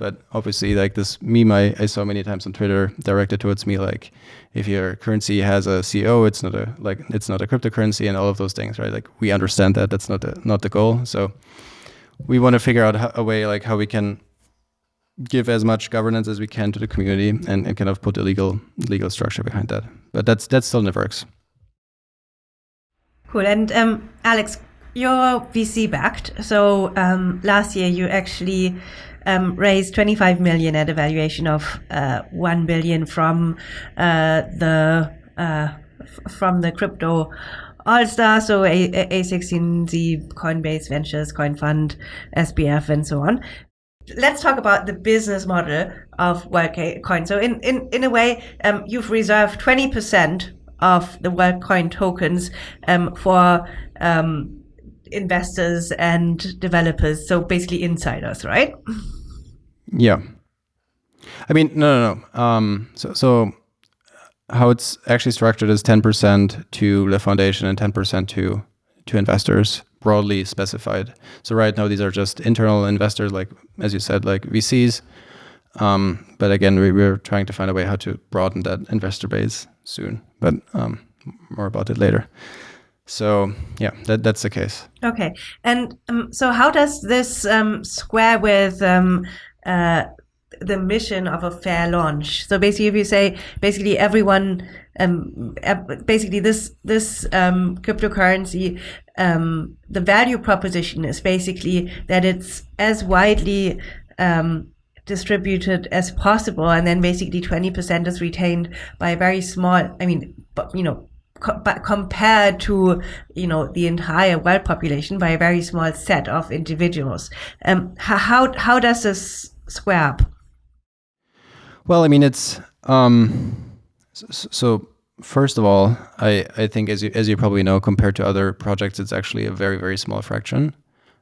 but obviously like this meme I, I saw many times on Twitter directed towards me, like if your currency has a CEO, it's not a, like, it's not a cryptocurrency and all of those things, right? Like we understand that that's not the, not the goal. So we want to figure out a way like how we can give as much governance as we can to the community and, and kind of put a legal legal structure behind that. But that's that's still in the works. Cool. And um, Alex, you're VC backed. So um, last year you actually um, raised 25 million at a valuation of uh, 1 billion from uh, the uh, from the crypto all star, so A- A16Z, Coinbase Ventures, CoinFund, SBF, and so on. Let's talk about the business model of WorldCoin. So, in, in, in a way, um, you've reserved 20% of the WorldCoin tokens um, for um, investors and developers. So basically insiders, right? Yeah. I mean, no, no, no. Um, so, so how it's actually structured is 10% to the foundation and 10% to to investors, broadly specified. So right now these are just internal investors, like as you said, like VCs. Um, but again, we, we're trying to find a way how to broaden that investor base soon. But um, more about it later. So yeah, that that's the case. Okay, and um, so how does this um, square with um, uh, the mission of a fair launch. So basically, if you say basically everyone, um, basically this this um, cryptocurrency, um, the value proposition is basically that it's as widely distributed as possible, and then basically twenty percent is retained by a very small. I mean, you know, but compared to you know the entire world population by a very small set of individuals. Um, how how does this square up? Well, I mean, it's um, so, so, First of all, I, I think as you as you probably know, compared to other projects, it's actually a very very small fraction,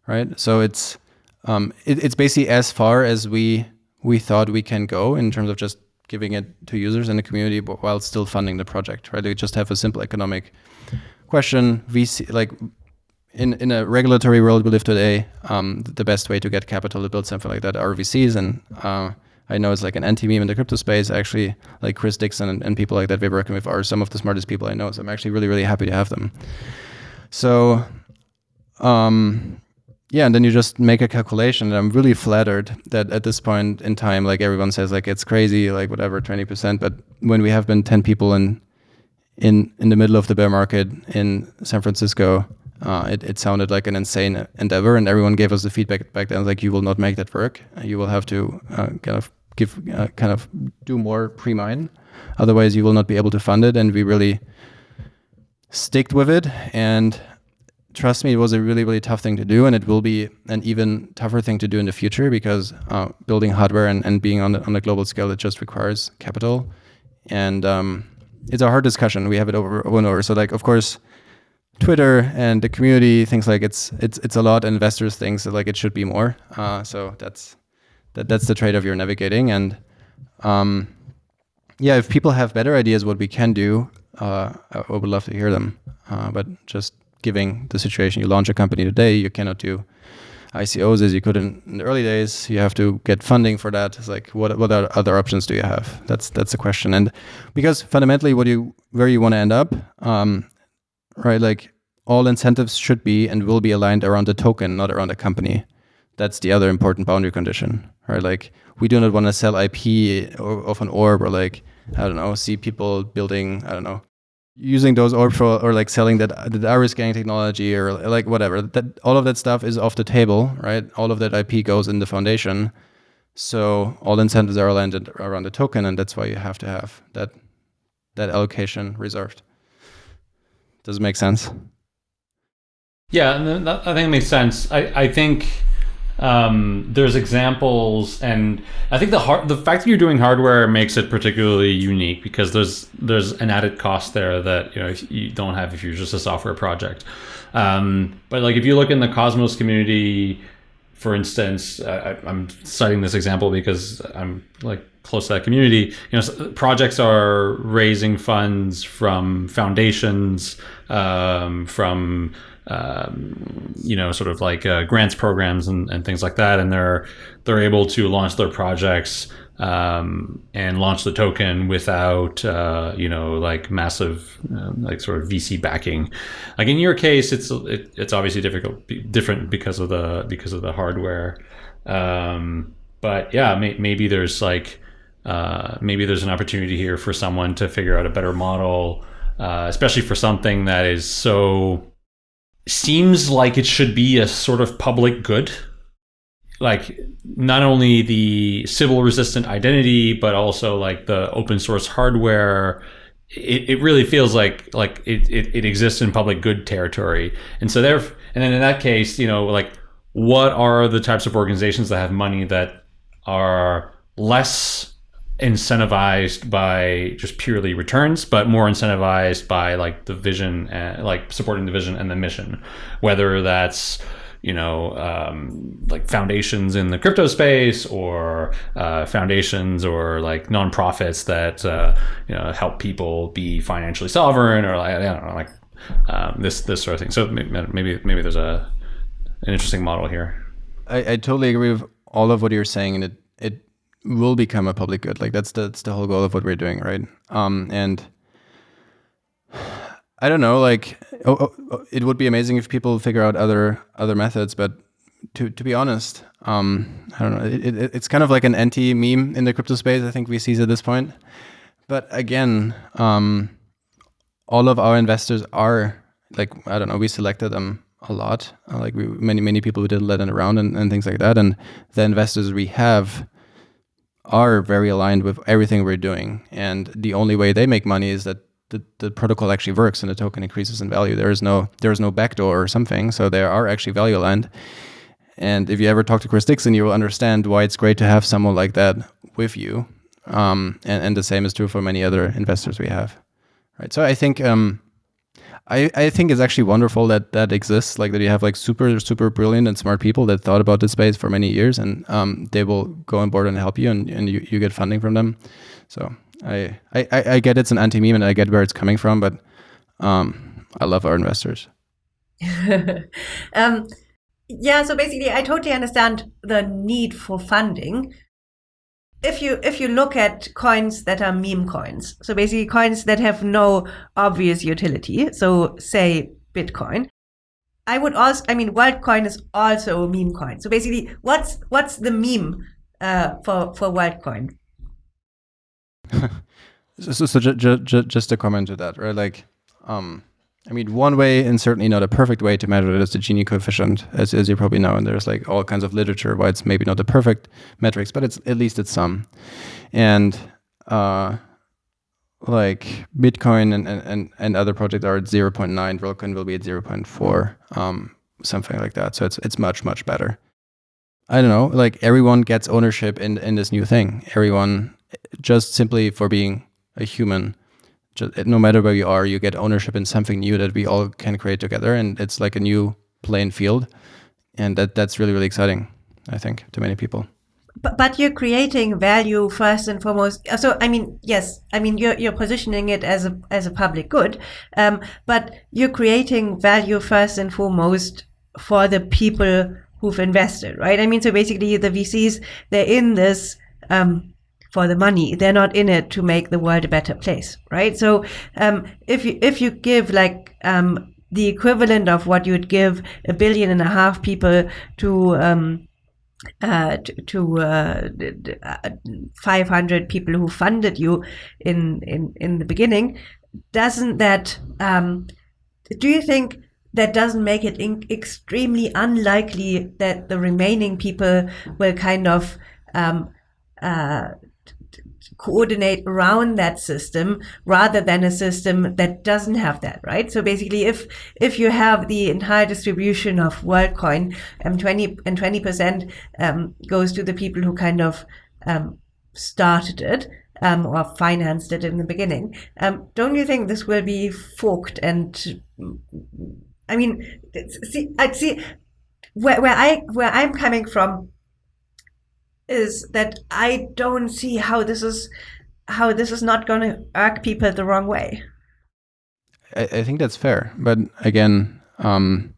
right? So it's um, it, it's basically as far as we we thought we can go in terms of just giving it to users in the community but while still funding the project, right? They just have a simple economic question. VC, like in, in a regulatory world we live today, um, the best way to get capital to build something like that are VCs. And uh, I know it's like an anti-meme in the crypto space. Actually, like Chris Dixon and, and people like that we're working with are some of the smartest people I know. So I'm actually really, really happy to have them. So um, yeah, and then you just make a calculation. And I'm really flattered that at this point in time, like everyone says, like it's crazy, like whatever, 20%. But when we have been 10 people in in in the middle of the bear market in San Francisco, uh, it, it sounded like an insane endeavor. And everyone gave us the feedback back then, like you will not make that work. You will have to uh, kind of give, uh, kind of do more pre-mine. Otherwise, you will not be able to fund it. And we really sticked with it. And trust me, it was a really, really tough thing to do, and it will be an even tougher thing to do in the future because uh, building hardware and, and being on, the, on a global scale, it just requires capital. And um, it's a hard discussion. We have it over, over and over. So, like, of course, Twitter and the community thinks like it's it's it's a lot. Investors think like it should be more. Uh, so that's that that's the trade-off you're navigating. And um, yeah, if people have better ideas what we can do, uh, I would love to hear them. Uh, but just giving the situation. You launch a company today, you cannot do ICOs as you could in, in, the early days. You have to get funding for that. It's like what what other options do you have? That's that's the question. And because fundamentally, what you where you want to end up, um, right? Like all incentives should be and will be aligned around the token, not around a company. That's the other important boundary condition, right? Like we do not want to sell IP of an orb or like I don't know, see people building I don't know using those or for or like selling that uh, the iris scanning technology or like whatever that all of that stuff is off the table right? All of that ip goes in the foundation. So all incentives are aligned around the token and that's why you have to have that that allocation reserved. Does it make sense? Yeah i think it makes sense. I i think um, there's examples, and I think the hard, the fact that you're doing hardware makes it particularly unique because there's there's an added cost there that you know you don't have if you're just a software project. Um, but like if you look in the Cosmos community, for instance, I, I'm citing this example because I'm like close to that community. You know, projects are raising funds from foundations, um, from um, you know, sort of like uh, grants programs and, and things like that, and they're they're able to launch their projects um, and launch the token without uh, you know like massive uh, like sort of VC backing. Like in your case, it's it, it's obviously difficult different because of the because of the hardware. Um, but yeah, may, maybe there's like uh, maybe there's an opportunity here for someone to figure out a better model, uh, especially for something that is so seems like it should be a sort of public good. Like not only the Sybil resistant identity, but also like the open source hardware. It, it really feels like like it, it, it exists in public good territory. And so there and then in that case, you know, like what are the types of organizations that have money that are less incentivized by just purely returns, but more incentivized by like the vision, and, like supporting the vision and the mission, whether that's you know um, like foundations in the crypto space or uh, foundations or like nonprofits that uh, you know help people be financially sovereign or like I don't know like um, this this sort of thing. So maybe maybe there's a an interesting model here. I, I totally agree with all of what you're saying, and it it will become a public good. Like that's the, that's the whole goal of what we're doing, right? Um, and I don't know, like oh, oh, oh, it would be amazing if people figure out other other methods, but to to be honest, um, I don't know. It, it, it's kind of like an anti meme in the crypto space. I think we see at this point. But again, um, all of our investors are like I don't know. We selected them a lot. Like we, many many people we did let it around and, and things like that. And the investors we have are very aligned with everything we're doing. And the only way they make money is that the, the protocol actually works and the token increases in value. There is no there is no backdoor or something. So they are actually value aligned. And if you ever talk to Chris Dixon, you will understand why it's great to have someone like that with you. Um, and, and the same is true for many other investors we have. Right. So I think um, I, I think it's actually wonderful that that exists, like that you have like super, super brilliant and smart people that thought about this space for many years and um, they will go on board and help you and, and you, you get funding from them. So I, I, I get it's an anti-meme and I get where it's coming from, but um, I love our investors. um, yeah, so basically I totally understand the need for funding, if you if you look at coins that are meme coins, so basically coins that have no obvious utility, so say Bitcoin, I would also I mean WorldCoin is also a meme coin. So basically, what's what's the meme uh, for for WorldCoin? so so, so ju ju just a comment to that, right? Like, um, I mean, one way, and certainly not a perfect way to measure it, is the Gini coefficient, as, as you probably know. And there's like all kinds of literature why it's maybe not the perfect metrics, but it's at least it's some. And uh, like Bitcoin and, and, and other projects are at 0.9, WorldCoin will be at 0.4, um, something like that. So it's it's much much better. I don't know, like everyone gets ownership in in this new thing. Everyone just simply for being a human just, no matter where you are, you get ownership in something new that we all can create together, and it's like a new playing field, and that that's really really exciting. I think to many people. But, but you're creating value first and foremost. So I mean, yes, I mean you're you're positioning it as a as a public good, um, but you're creating value first and foremost for the people who've invested, right? I mean, so basically the VCs they're in this. Um, for the money. They're not in it to make the world a better place, right? So um, if you if you give like um, the equivalent of what you'd give a billion and a half people to um, uh, to, to uh, 500 people who funded you in in in the beginning, doesn't that um, do you think that doesn't make it extremely unlikely that the remaining people will kind of um, uh, coordinate around that system rather than a system that doesn't have that, right? So basically, if if you have the entire distribution of WorldCoin, um, 20 and 20 percent um, goes to the people who kind of um, started it. Um, or financed it in the beginning. Um, don't you think this will be forked? And I mean, see, I see where, where I where I'm coming from is that I don't see how this is how this is not going to irk people the wrong way. I, I think that's fair, but again, um,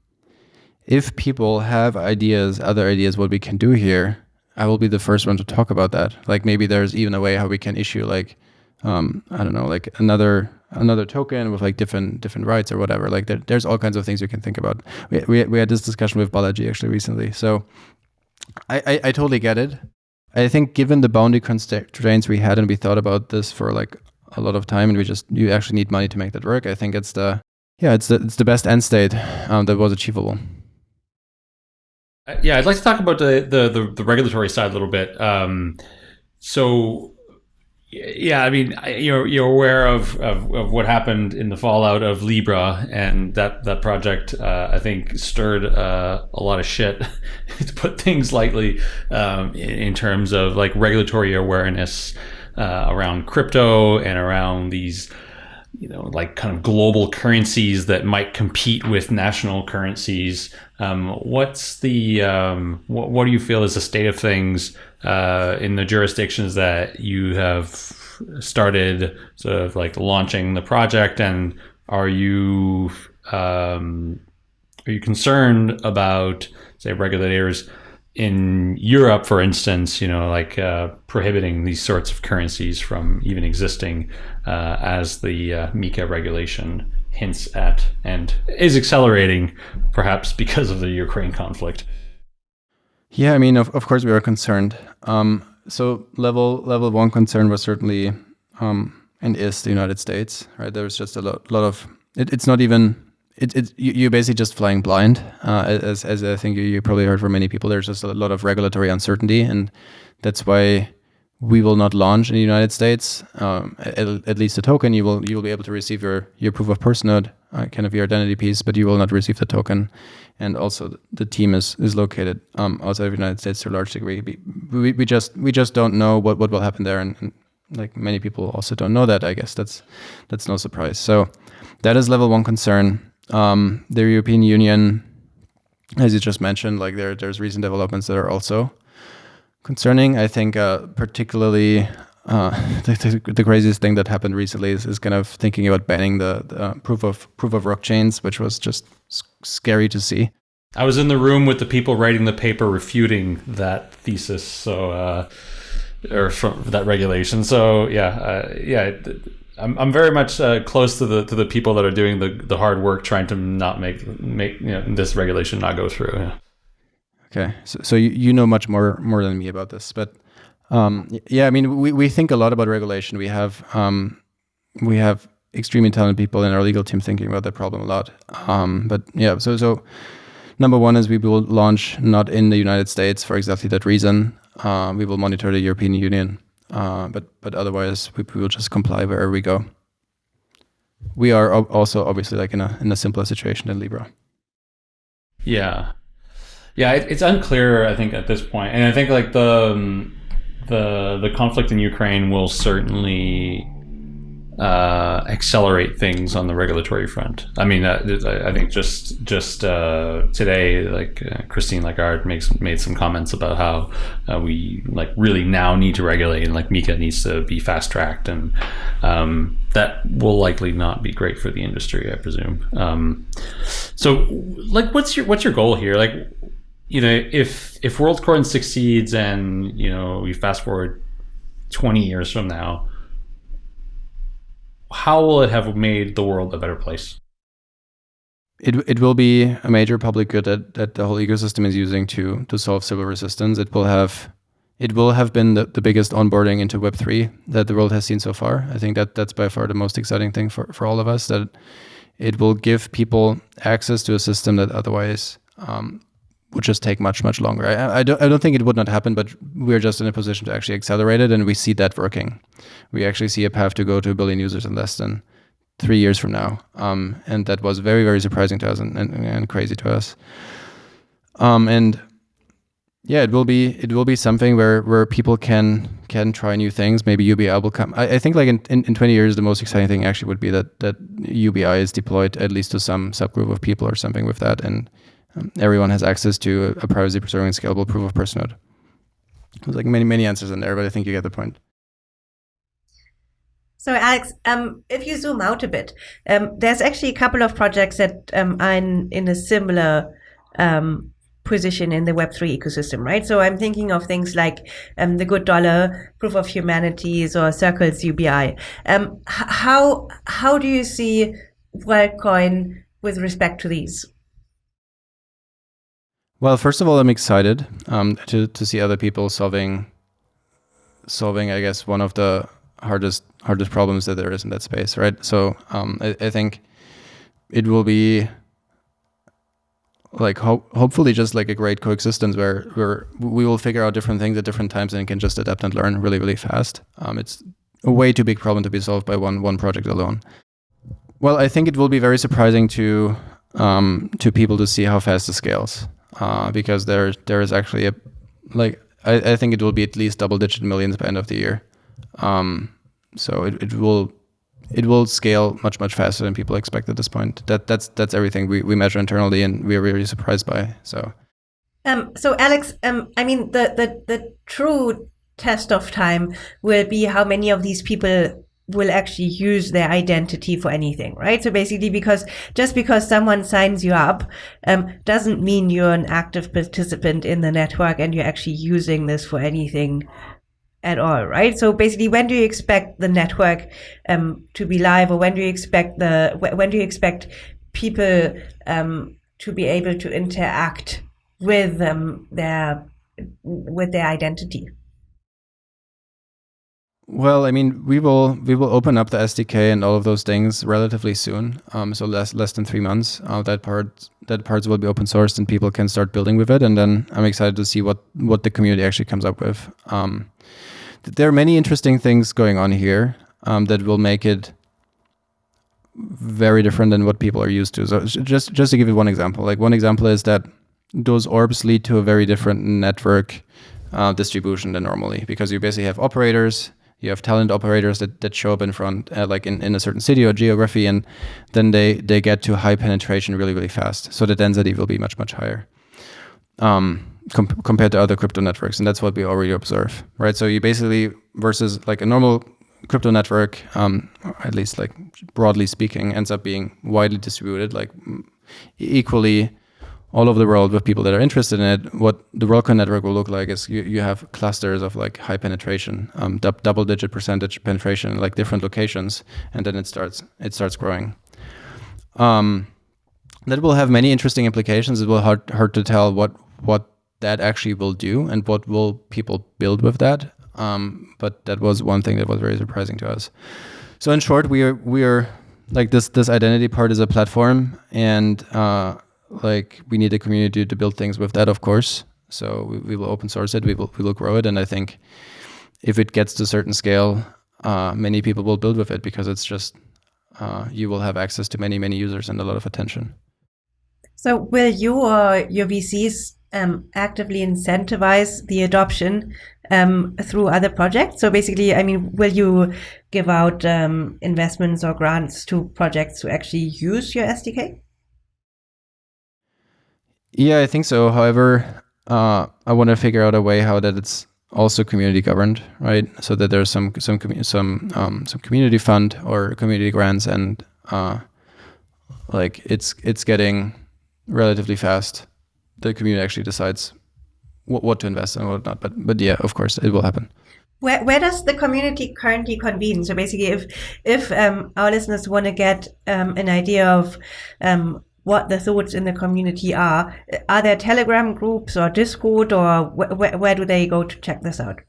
if people have ideas, other ideas, what we can do here, I will be the first one to talk about that. Like maybe there's even a way how we can issue like um, I don't know, like another another token with like different different rights or whatever. Like there, there's all kinds of things you can think about. We, we, we had this discussion with Balaji actually recently. So I, I, I totally get it. I think given the boundary constraints we had and we thought about this for like a lot of time and we just you actually need money to make that work. I think it's the yeah it's the it's the best end state um, that was achievable. Uh, yeah, I'd like to talk about the the the, the regulatory side a little bit. Um, so yeah, I mean, you're you're aware of, of, of, what happened in the fallout of Libra, and that that project uh, I think stirred uh, a lot of shit, to put things lightly, um, in, in, terms of like regulatory awareness uh, around crypto and around these, you know, like kind of global currencies that might compete with national currencies. Um, what's the um, what, what do you feel is the state of things? uh, in the jurisdictions that you have started sort of like launching the project and are you um, are you concerned about say regulators in Europe, for instance, you know, like uh, prohibiting these sorts of currencies from even existing uh, as the uh, MiCA regulation hints at and is accelerating perhaps because of the Ukraine conflict. Yeah, I mean, of, of course, we are concerned. Um, so level level one concern was certainly um, and is the United States, right? There's just a lot, lot of it, it's not even it, it you're basically just flying blind. Uh, as as I think you, you probably heard from many people, there's just a lot of regulatory uncertainty, and that's why we will not launch in the United States. Um, at, at, least a token, you will you will be able to receive your your proof of person node, uh, kind of your identity piece, but you will not receive the token. And also, the team is is located um, outside of the United States to a large degree. We, we, we just we just don't know what, what will happen there, and, and like many people also don't know that. I guess that's that's no surprise. So that is level one concern. Um, the European Union, as you just mentioned, like there there's recent developments that are also concerning. I think uh, particularly uh, the, the, craziest thing that happened recently is, is kind of thinking about banning the, the uh, proof of proof of work chains, which was just scary to see. I was in the room with the people writing the paper refuting that thesis, so uh, or from that regulation. So yeah, uh, yeah. I'm, I'm very much uh, close to the to the people that are doing the, the hard work trying to not make make you know, this regulation not go through. Yeah. Okay, so, so you, you know much more more than me about this, but um, yeah, I mean we, we think a lot about regulation. We have um, we have extremely talented people in our legal team thinking about that problem a lot. Um, but yeah, so so number one is we will launch not in the United States for exactly that reason. Uh, we will monitor the European Union, uh, but but otherwise we, we will just comply wherever we go. We are also obviously like in a in a simpler situation than Libra. Yeah, yeah, it, it's unclear. I think at this point, and I think like the um, the the conflict in Ukraine will certainly uh, accelerate things on the regulatory front. I mean, uh, I think just just uh, today, like uh, Christine Lagarde makes made some comments about how uh, we like really now need to regulate, and like MiCA needs to be fast tracked, and um, that will likely not be great for the industry, I presume. Um, so, like, what's your what's your goal here? Like, you know, if if WorldCoin succeeds and you know we fast forward twenty years from now, how will it have made the world a better place? It it will be a major public good that, that the whole ecosystem is using to to solve Sybil resistance. It will have it will have been the, the biggest onboarding into Web three that the world has seen so far. I think that that's by far the most exciting thing for, for all of us. That it will give people access to a system that otherwise um, would just take much much longer. I, I, don't I don't think it would not happen, but we're just in a position to actually accelerate it, and we see that working. We actually see a path to go to a billion users in less than three years from now, um, and that was very very surprising to us and, and, and crazy to us. Um, and yeah, it will be it will be something where where people can can try new things. Maybe UBI will come. I, I think like in, in, in 20 years, the most exciting thing actually would be that that UBI is deployed at least to some subgroup of people or something with that, and um, everyone has access to a, a privacy preserving scalable proof of person node. There's like many, many answers in there, but I think you get the point. So, Alex, um, if you zoom out a bit, um, there's actually a couple of projects that um, are in, in, a similar um, position in the Web3 ecosystem, right? So, I'm thinking of things like um, the Good Dollar, Proof of Humanities, or Circles UBI. how how do you see WorldCoin with respect to these? Well, first of all, I'm excited um, to to see other people solving solving, I guess, one of the hardest hardest problems that there is in that space, right? So um, I, I, think it will be like ho- hopefully just like a great coexistence where where we will figure out different things at different times and can just adapt and learn really really fast. Um, it's a way too big problem to be solved by one one project alone. Well, I think it will be very surprising to um, to people to see how fast it scales uh, because there there is actually a like I, I think it will be at least double digit millions by end of the year. Um, so it, it will it will scale much much faster than people expect at this point. That that's that's everything we, we measure internally and we're really surprised by. So um so Alex, um I mean the the the true test of time will be how many of these people will actually use their identity for anything, right? So basically, because just because someone signs you up um, doesn't mean you're an active participant in the network and you're actually using this for anything at all, right? So basically, when do you expect the network um, to be live, or when do you expect the when do you expect people um, to be able to interact with um, their with their identity? Well, I mean, we will we will open up the SDK and all of those things relatively soon. Um, so less less than three months. Uh, that part that parts will be open sourced and people can start building with it. And then I'm excited to see what what the community actually comes up with. Um, there are many interesting things going on here um, that will make it very different than what people are used to. So just just to give you one example, like one example is that those orbs lead to a very different network uh, distribution than normally because you basically have operators you have talent operators that, that show up in front, uh, like in, in a certain city or geography, and then they, they get to high penetration really, really fast. So the density will be much, much higher um, com compared to other crypto networks. And that's what we already observe, right? So you basically, versus like a normal crypto network, um, at least like broadly speaking, ends up being widely distributed, like equally all over the world with people that are interested in it. What the WorldCoin network will look like is you, you have clusters of like high penetration, um, double digit percentage penetration in like different locations, and then it starts it starts growing. Um, that will have many interesting implications. It will hard hard to tell what what that actually will do and what will people build with that. Um, but that was one thing that was very surprising to us. So in short, we are we are like this this identity part is a platform and uh, like we need a community to build things with that, of course. So we, we will open source it, we will, we will grow it. And I think if it gets to a certain scale, uh, many people will build with it because it's just, uh, you will have access to many, many users and a lot of attention. So will you or your VCs um, actively incentivize the adoption um, through other projects? So basically, I mean, will you give out um, investments or grants to projects to actually use your SDK? Yeah, I think so. However, uh, I want to figure out a way how that it's also community governed, right? So that there's some some some um, some community fund or community grants, and uh, like it's it's getting relatively fast. The community actually decides what, what to invest and what not. But but yeah, of course, it will happen. Where, where does the community currently convene? So basically, if if um, our listeners want to get um, an idea of um, what the thoughts in the community are. Are there Telegram groups or Discord, or wh wh where do they go to check this out?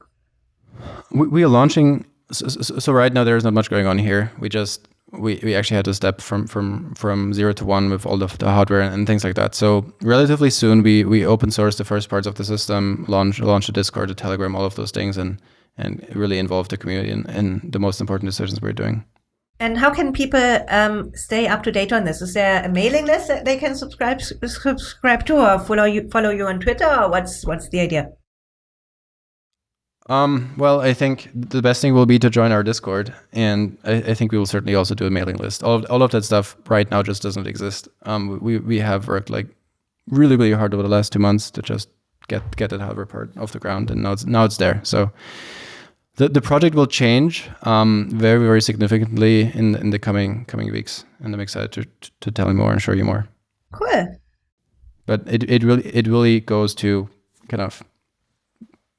We, we are launching. So, so, right now there is not much going on here. We just we, we actually had to step from from from zero to one with all of the hardware and things like that. So relatively soon we we open source the first parts of the system, launch launch a Discord, a Telegram, all of those things, and and really involve the community in, in the most important decisions we're doing. And how can people um, stay up to date on this? Is there a mailing list that they can subscribe subscribe to, or follow you follow you on Twitter, or what's what's the idea? Um, well, I think the best thing will be to join our Discord, and I, I, think we will certainly also do a mailing list. All of, all of that stuff right now just doesn't exist. Um, we we have worked like really really hard over the last two months to just get get that hardware part off the ground, and now it's now it's there. So the, the project will change um, very, very significantly in, in the coming coming weeks. And I'm excited to, to tell you more and show you more. Cool. But it, it really it really goes to kind of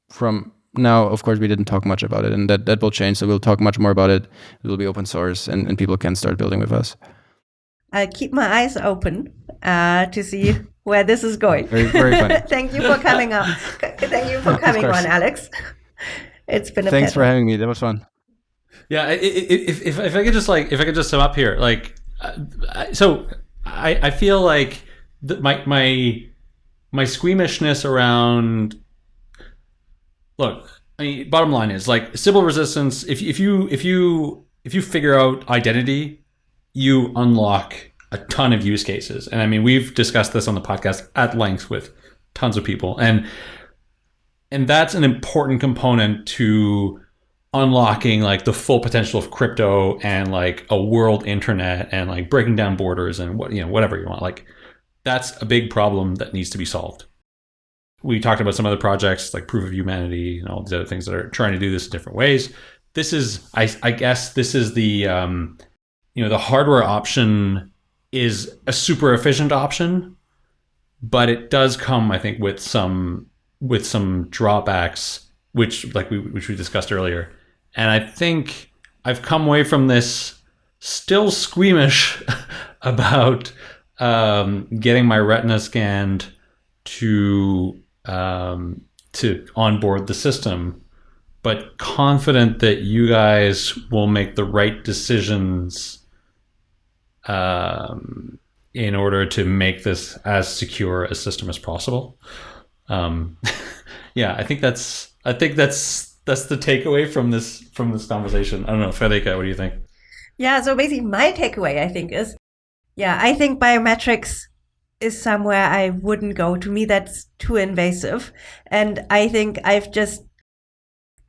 from now, of course, we didn't talk much about it, and that, that will change. So we'll talk much more about it. It will be open source, and, and people can start building with us. I'll keep my eyes open uh, to see where this is going. Very, very funny. Thank you for coming up. Thank you for coming on, Alex. It's been a thanks pleasure. for having me. That was fun. Yeah, if, if if I could just like if I could just sum up here, like, uh, so I I feel like my my my squeamishness around. Look, I mean, bottom line is like Sybil resistance. If if you if you if you figure out identity, you unlock a ton of use cases. And I mean, we've discussed this on the podcast at length with tons of people, and and that's an important component to unlocking like the full potential of crypto and like a world internet and like breaking down borders and what you know whatever you want. Like that's a big problem that needs to be solved. We talked about some other projects like proof of humanity and all these other things that are trying to do this in different ways. This is i, I guess this is the um, you know the hardware option is a super efficient option but it does come i think with some with some drawbacks, which like we which we discussed earlier. And I think I've come away from this still squeamish about um, getting my retina scanned to um, to onboard the system, but confident that you guys will make the right decisions um, in order to make this as secure a system as possible. Um, yeah, I think that's I think that's that's the takeaway from this from this conversation. I don't know, Friederike, what do you think? Yeah, so basically my takeaway I think is yeah, I think biometrics is somewhere I wouldn't go. To me that's too invasive. And I think I've just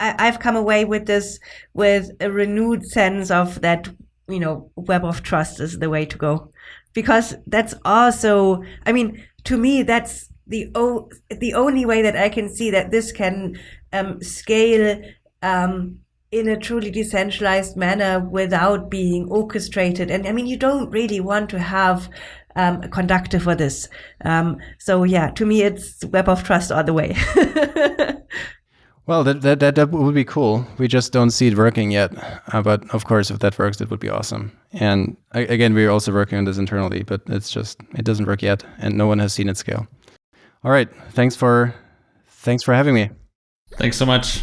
I, have come away with this with a renewed sense of that, you know, web of trust is the way to go. Because that's also I mean, to me that's the o- the only way that I can see that this can um, scale um, in a truly decentralized manner without being orchestrated. And I mean, you don't really want to have um, a conductor for this. Um, so yeah, to me, it's web of trust all the way. well, that, that, that that would be cool. We just don't see it working yet. Uh, but of course, if that works, it would be awesome. And again, we're also working on this internally, but it's just it doesn't work yet, and no one has seen it scale. All right, thanks for thanks for having me. Thanks so much.